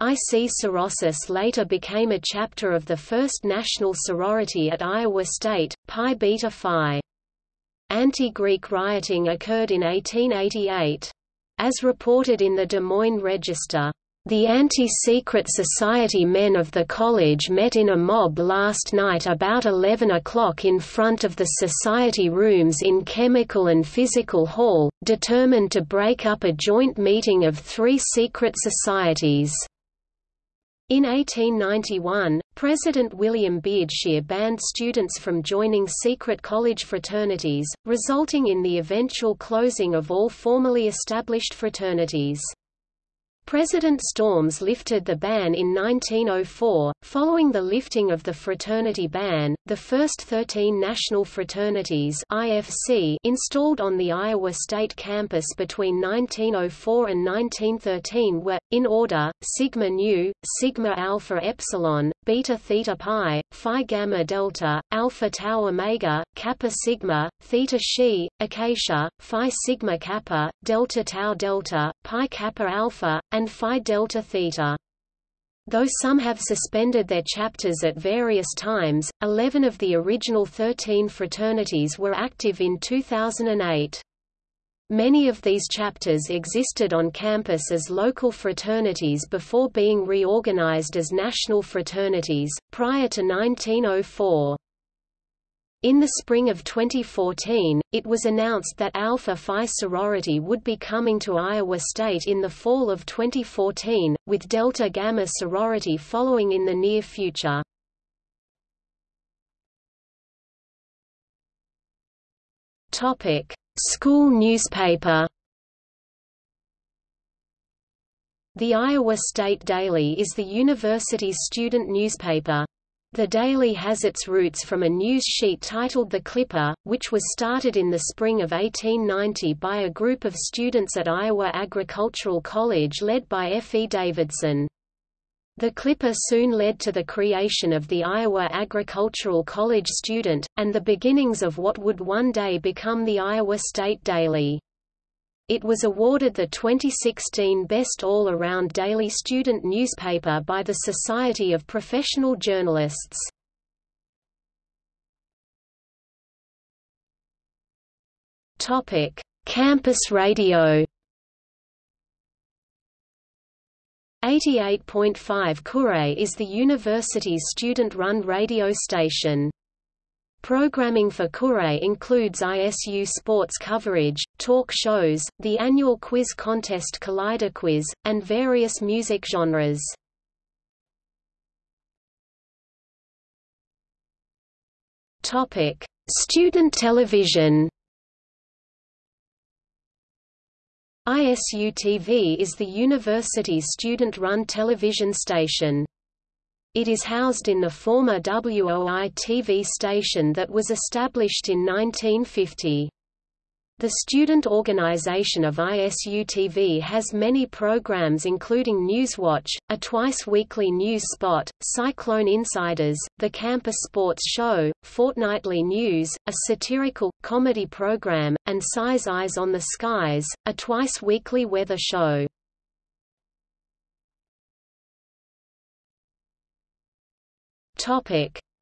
IC Sorosis later became a chapter of the first national sorority at Iowa State, Pi Beta Phi. Anti-Greek rioting occurred in 1888. As reported in the Des Moines Register, the anti-secret society men of the college met in a mob last night about 11 o'clock in front of the society rooms in Chemical and Physical Hall, determined to break up a joint meeting of three secret societies. In 1891, President William Beardshear banned students from joining secret college fraternities, resulting in the eventual closing of all formally established fraternities. President Storms lifted the ban in 1904. Following the lifting of the fraternity ban, the first 13 national fraternities (IFC) installed on the Iowa State campus between 1904 and 1913 were, in order, Sigma Nu, Sigma Alpha Epsilon, Beta Theta Pi, Phi Gamma Delta, Alpha Tau Omega, Kappa Sigma, Theta Xi, Acacia, Phi Sigma Kappa, Delta Tau Delta, Pi Kappa Alpha, and Phi Delta Theta. Though some have suspended their chapters at various times, 11 of the original 13 fraternities were active in 2008. Many of these chapters existed on campus as local fraternities before being reorganized as national fraternities, prior to 1904. In the spring of 2014, it was announced that Alpha Phi sorority would be coming to Iowa State in the fall of 2014, with Delta Gamma sorority following in the near future. Topic: School newspaper. The Iowa State Daily is the university's student newspaper. The Daily has its roots from a news sheet titled The Clipper, which was started in the spring of 1890 by a group of students at Iowa Agricultural College led by F. E. Davidson. The Clipper soon led to the creation of the Iowa Agricultural College Student, and the beginnings of what would one day become the Iowa State Daily. It was awarded the 2016 Best All-Around Daily Student Newspaper by the Society of Professional Journalists. Campus Radio. 88.5 Kure is the university's student-run radio station. Programming for Kure includes ISU sports coverage, talk shows, the annual quiz contest Kaleidoquiz, and various music genres. Topic: Student television. ISU-TV is the university's student-run television station. It is housed in the former WOI-TV station that was established in 1950. The student organization of ISU-TV has many programs including Newswatch, a twice-weekly news spot, Cyclone Insiders, the Campus Sports Show, Fortnightly News, a satirical, comedy program, and Cy's Eyes on the Skies, a twice-weekly weather show.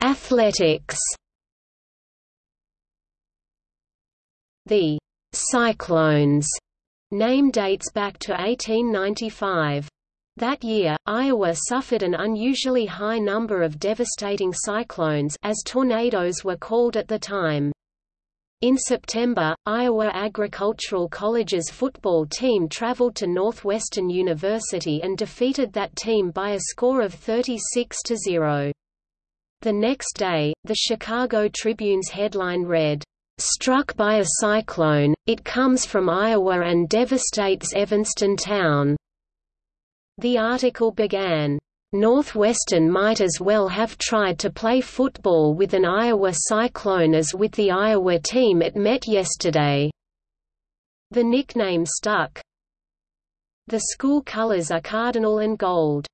Athletics The Cyclones name dates back to 1895. That year, Iowa suffered an unusually high number of devastating cyclones as tornadoes were called at the time. In September, Iowa Agricultural College's football team traveled to Northwestern University and defeated that team by a score of 36 to 0. The next day, the Chicago Tribune's headline read, Struck by a cyclone, it comes from Iowa and devastates Evanston town. The article began, Northwestern might as well have tried to play football with an Iowa cyclone as with the Iowa team it met yesterday. The nickname stuck. The school colors are cardinal and gold.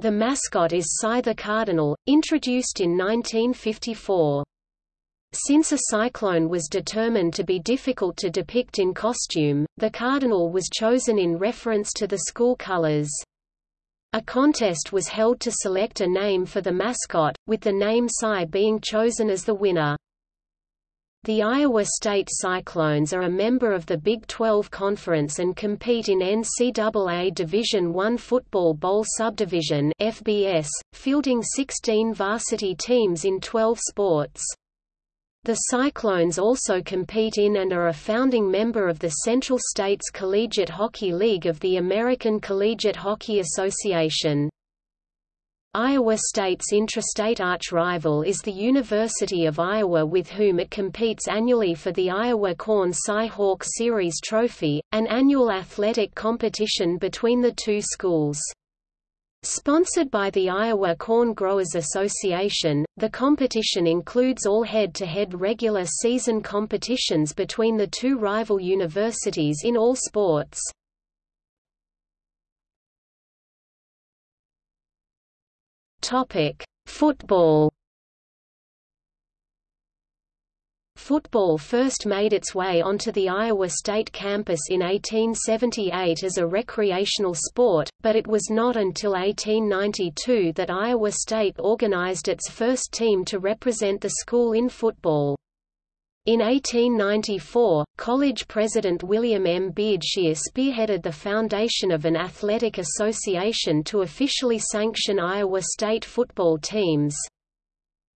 The mascot is Cy the Cardinal, introduced in 1954. Since a cyclone was determined to be difficult to depict in costume, the cardinal was chosen in reference to the school colors. A contest was held to select a name for the mascot, with the name Cy being chosen as the winner. The Iowa State Cyclones are a member of the Big 12 Conference and compete in NCAA Division I Football Bowl Subdivision FBS, fielding 16 varsity teams in 12 sports. The Cyclones also compete in and are a founding member of the Central States Collegiate Hockey League of the American Collegiate Hockey Association. Iowa State's intrastate arch-rival is the University of Iowa with whom it competes annually for the Iowa Corn Cy Hawk Series Trophy, an annual athletic competition between the two schools. Sponsored by the Iowa Corn Growers Association, the competition includes all head-to-head -head regular season competitions between the two rival universities in all sports. Football Football first made its way onto the Iowa State campus in 1878 as a recreational sport, but it was not until 1892 that Iowa State organized its first team to represent the school in football. In 1894, college president William M. Beardshear spearheaded the foundation of an athletic association to officially sanction Iowa State football teams.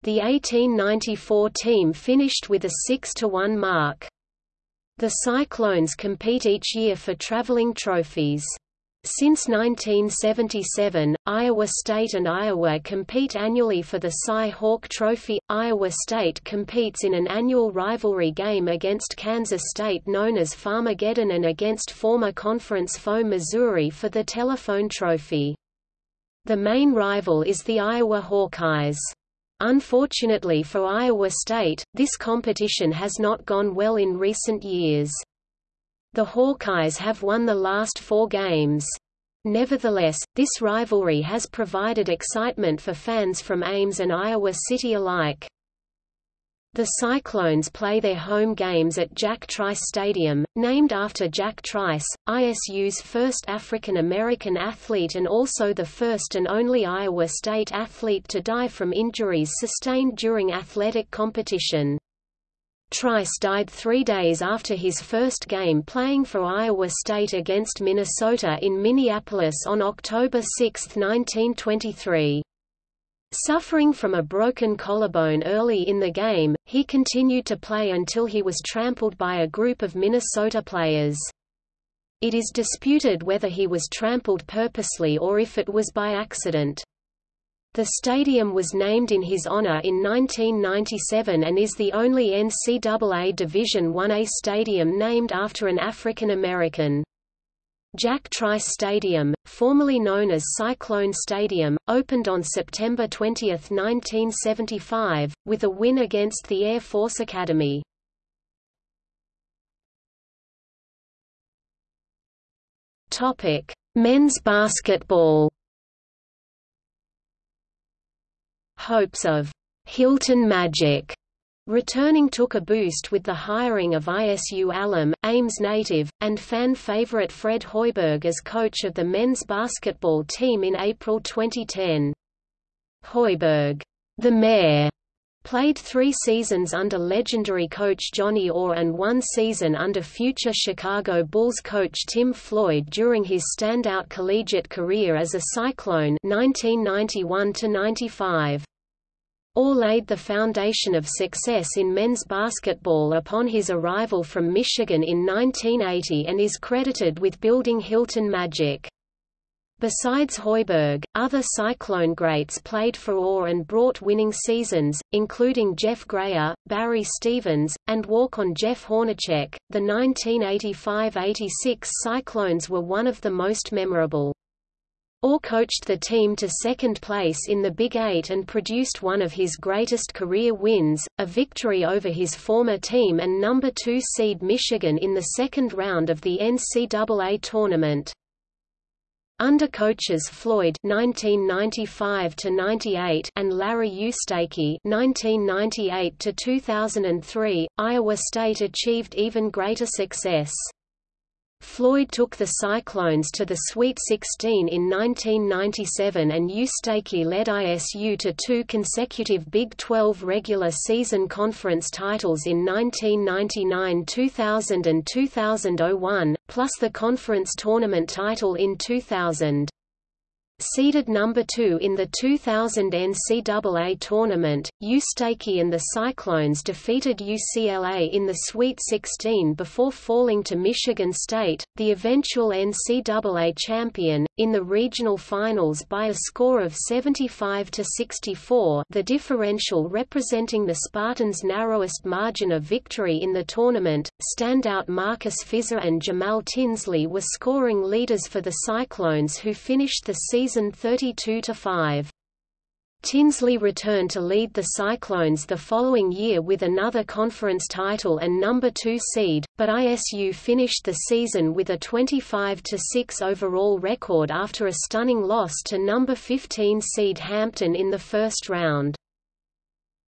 The 1894 team finished with a 6–1 mark. The Cyclones compete each year for traveling trophies. Since 1977, Iowa State and Iowa compete annually for the Cy Hawk Trophy. Iowa State competes in an annual rivalry game against Kansas State known as Farmageddon and against former conference foe Missouri for the Telephone Trophy. The main rival is the Iowa Hawkeyes. Unfortunately for Iowa State, this competition has not gone well in recent years. The Hawkeyes have won the last four games. Nevertheless, this rivalry has provided excitement for fans from Ames and Iowa City alike. The Cyclones play their home games at Jack Trice Stadium, named after Jack Trice, ISU's first African-American athlete and also the first and only Iowa State athlete to die from injuries sustained during athletic competition. Trice died three days after his first game playing for Iowa State against Minnesota in Minneapolis on October 6, 1923. Suffering from a broken collarbone early in the game, he continued to play until he was trampled by a group of Minnesota players. It is disputed whether he was trampled purposely or if it was by accident. The stadium was named in his honor in 1997 and is the only NCAA Division I-A stadium named after an African American. Jack Trice Stadium, formerly known as Cyclone Stadium, opened on September 20, 1975, with a win against the Air Force Academy. Topic: Men's basketball. Hopes of Hilton Magic returning took a boost with the hiring of ISU alum, Ames native, and fan favorite Fred Hoiberg as coach of the men's basketball team in April 2010. Hoiberg, the mayor, Played three seasons under legendary coach Johnny Orr and one season under future Chicago Bulls coach Tim Floyd during his standout collegiate career as a Cyclone 1991 -95. Orr laid the foundation of success in men's basketball upon his arrival from Michigan in 1980 and is credited with building Hilton Magic. Besides Hoiberg, other Cyclone greats played for Orr and brought winning seasons, including Jeff Grayer, Barry Stevens, and walk-on Jeff Hornacek. The 1985–86 Cyclones were one of the most memorable. Orr coached the team to second place in the Big Eight and produced one of his greatest career wins, a victory over his former team and number 2 seed Michigan in the second round of the NCAA tournament. Under coaches Floyd (1995–98) and Larry Eustachy (1998–2003), Iowa State achieved even greater success. Floyd took the Cyclones to the Sweet 16 in 1997 and Eustachy led ISU to two consecutive Big 12 regular season conference titles in 1999–2000 and 2001, plus the conference tournament title in 2000. Seeded number 2 in the 2000 NCAA tournament, Eustachy and the Cyclones defeated UCLA in the Sweet 16 before falling to Michigan State, the eventual NCAA champion, in the regional finals by a score of 75 to 64, the differential representing the Spartans' narrowest margin of victory in the tournament. Standout Marcus Fizer and Jamal Tinsley were scoring leaders for the Cyclones who finished the season season 32–5. Tinsley returned to lead the Cyclones the following year with another conference title and number 2 seed, but ISU finished the season with a 25–6 overall record after a stunning loss to number 15 seed Hampton in the first round.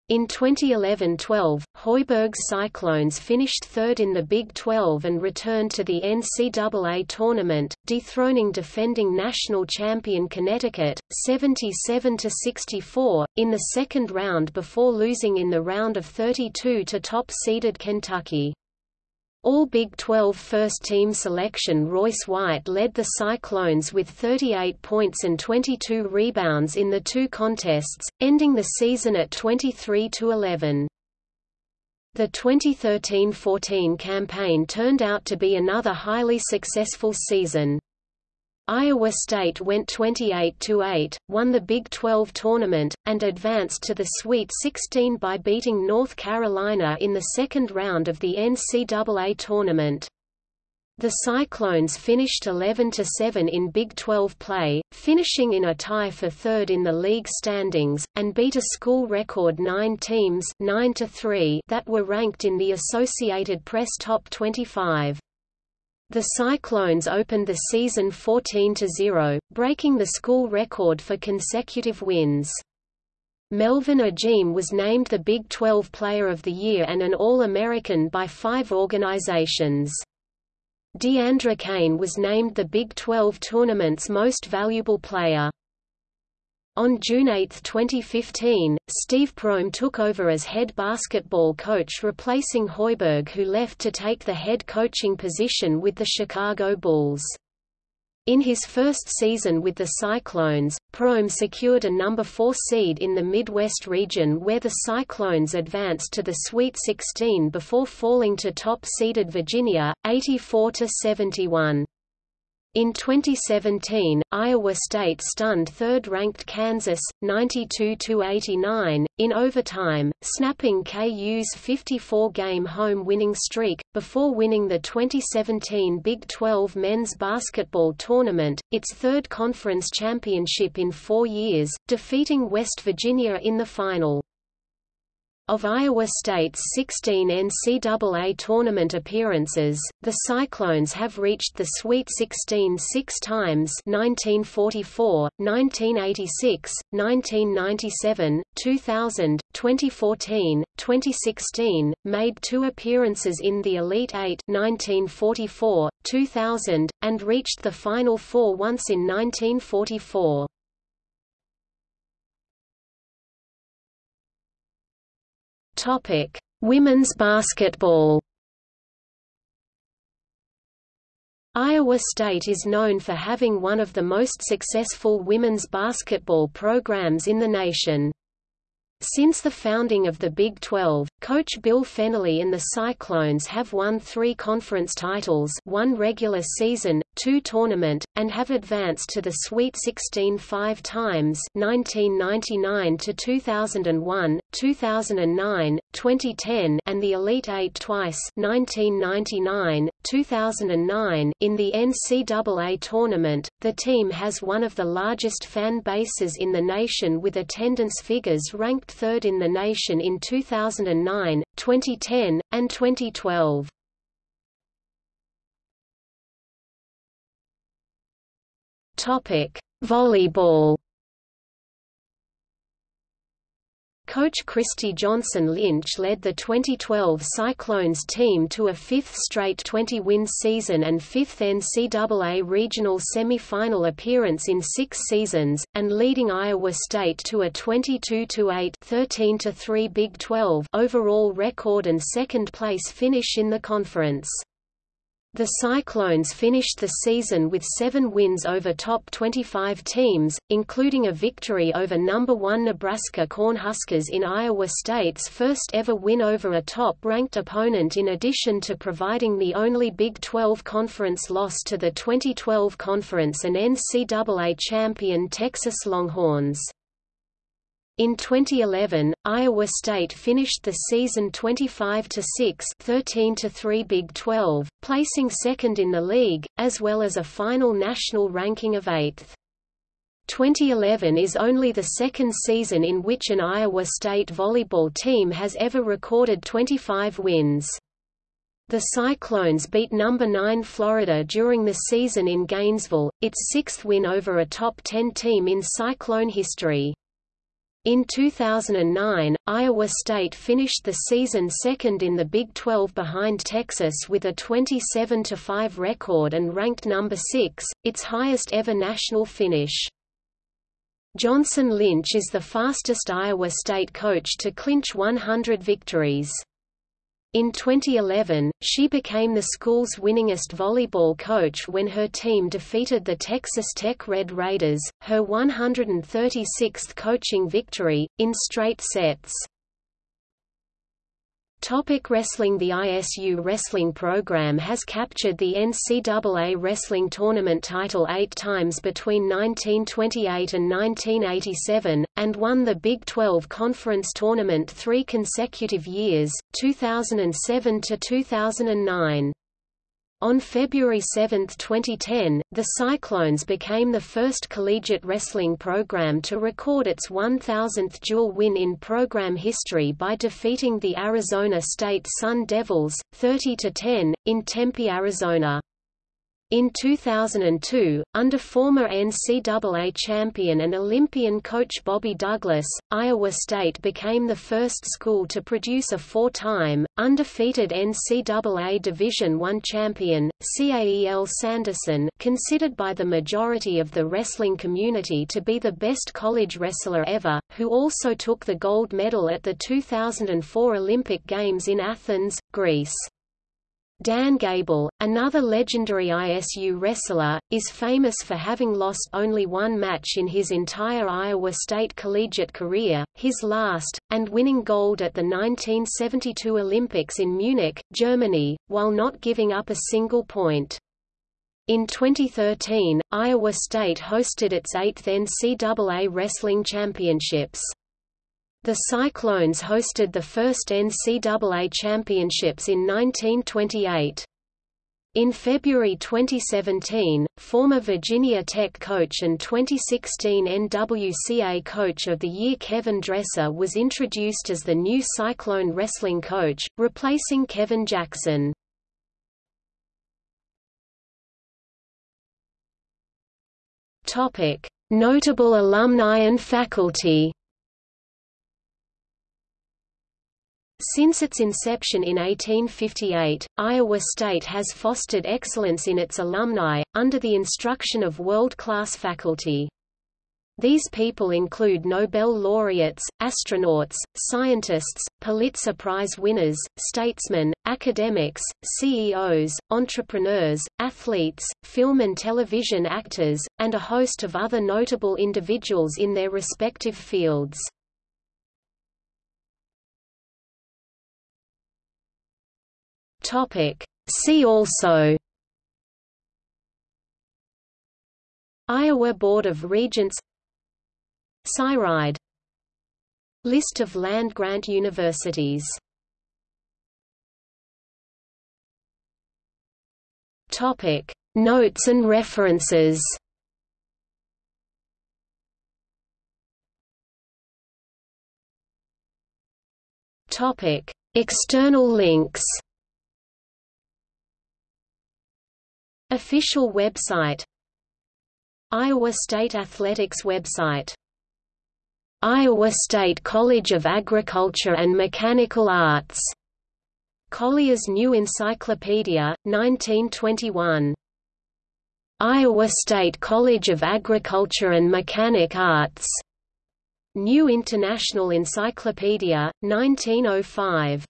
In 2011–12, Hoiberg's Cyclones finished third in the Big 12 and returned to the NCAA tournament, dethroning defending national champion Connecticut, 77–64, in the second round before losing in the round of 32 to top-seeded Kentucky. All Big 12 first-team selection Royce White led the Cyclones with 38 points and 22 rebounds in the two contests, ending the season at 23–11. The 2013–14 campaign turned out to be another highly successful season. Iowa State went 28–8, won the Big 12 tournament, and advanced to the Sweet 16 by beating North Carolina in the second round of the NCAA tournament. The Cyclones finished 11–7 in Big 12 play, finishing in a tie for third in the league standings, and beat a school record nine teams 9 that were ranked in the Associated Press Top 25. The Cyclones opened the season 14–0, breaking the school record for consecutive wins. Melvin Ejim was named the Big 12 Player of the Year and an All-American by five organizations. DeAndre Kane was named the Big 12 tournament's most valuable player. On June 8, 2015, Steve Prohm took over as head basketball coach replacing Hoiberg who left to take the head coaching position with the Chicago Bulls. In his first season with the Cyclones, Prohm secured a number 4 seed in the Midwest region where the Cyclones advanced to the Sweet 16 before falling to top-seeded Virginia, 84–71. In 2017, Iowa State stunned third-ranked Kansas, 92–89, in overtime, snapping KU's 54-game home winning streak, before winning the 2017 Big 12 men's basketball tournament, its third conference championship in four years, defeating West Virginia in the final. Of Iowa State's 16 NCAA tournament appearances, the Cyclones have reached the Sweet 16 six times 1944, 1986, 1997, 2000, 2014, 2016, made two appearances in the Elite Eight 1944, 2000, and reached the Final Four once in 1944. Topic: Women's basketball. Iowa State is known for having one of the most successful women's basketball programs in the nation. Since the founding of the Big 12, coach Bill Fennelly and the Cyclones have won three conference titles one regular season, two tournament, and have advanced to the Sweet 16 five times 1999 to 2001, 2009, 2010 and the Elite Eight twice 1999, 2009 in the NCAA tournament. The team has one of the largest fan bases in the nation with attendance figures ranked third in the nation in 2009, 2010, and 2012. Topic: Volleyball. Coach Christy Johnson Lynch led the 2012 Cyclones team to a fifth straight 20-win season and fifth NCAA regional semi-final appearance in six seasons, and leading Iowa State to a 22-8 13-3 Big 12 overall record and second-place finish in the conference. The Cyclones finished the season with seven wins over top 25 teams, including a victory over number 1 Nebraska Cornhuskers in Iowa State's first ever win over a top-ranked opponent in addition to providing the only Big 12 conference loss to the 2012 conference and NCAA champion Texas Longhorns. In 2011, Iowa State finished the season 25-6 13-3 Big 12, placing second in the league, as well as a final national ranking of 8th. 2011 is only the second season in which an Iowa State volleyball team has ever recorded 25 wins. The Cyclones beat number 9 Florida during the season in Gainesville, its sixth win over a top 10 team in Cyclone history. In 2009, Iowa State finished the season second in the Big 12 behind Texas with a 27-5 record and ranked number 6, its highest ever national finish. Johnson Lynch is the fastest Iowa State coach to clinch 100 victories. In 2011, she became the school's winningest volleyball coach when her team defeated the Texas Tech Red Raiders, her 136th coaching victory, in straight sets. Topic wrestling The ISU wrestling program has captured the NCAA wrestling tournament title eight times between 1928 and 1987, and won the Big 12 Conference tournament three consecutive years, 2007 to 2009. On February 7, 2010, the Cyclones became the first collegiate wrestling program to record its 1,000th dual win in program history by defeating the Arizona State Sun Devils, 30–10, in Tempe, Arizona. In 2002, under former NCAA champion and Olympian coach Bobby Douglas, Iowa State became the first school to produce a four-time, undefeated NCAA Division I champion, Cael Sanderson considered by the majority of the wrestling community to be the best college wrestler ever, who also took the gold medal at the 2004 Olympic Games in Athens, Greece. Dan Gable, another legendary ISU wrestler, is famous for having lost only one match in his entire Iowa State collegiate career, his last, and winning gold at the 1972 Olympics in Munich, Germany, while not giving up a single point. In 2013, Iowa State hosted its eighth NCAA Wrestling Championships. The Cyclones hosted the first NCAA Championships in 1928. In February 2017, former Virginia Tech coach and 2016 NWCA Coach of the Year Kevin Dresser was introduced as the new Cyclone wrestling coach, replacing Kevin Jackson. Notable alumni and faculty. Since its inception in 1858, Iowa State has fostered excellence in its alumni, under the instruction of world-class faculty. These people include Nobel laureates, astronauts, scientists, Pulitzer Prize winners, statesmen, academics, CEOs, entrepreneurs, athletes, film and television actors, and a host of other notable individuals in their respective fields. See also Iowa Board of Regents CyRide List of land-grant universities Topic. Notes and references Topic. External links Official website Iowa State Athletics website Iowa State College of Agriculture and Mechanical Arts. Collier's New Encyclopedia, 1921. Iowa State College of Agriculture and Mechanic Arts. New International Encyclopedia, 1905.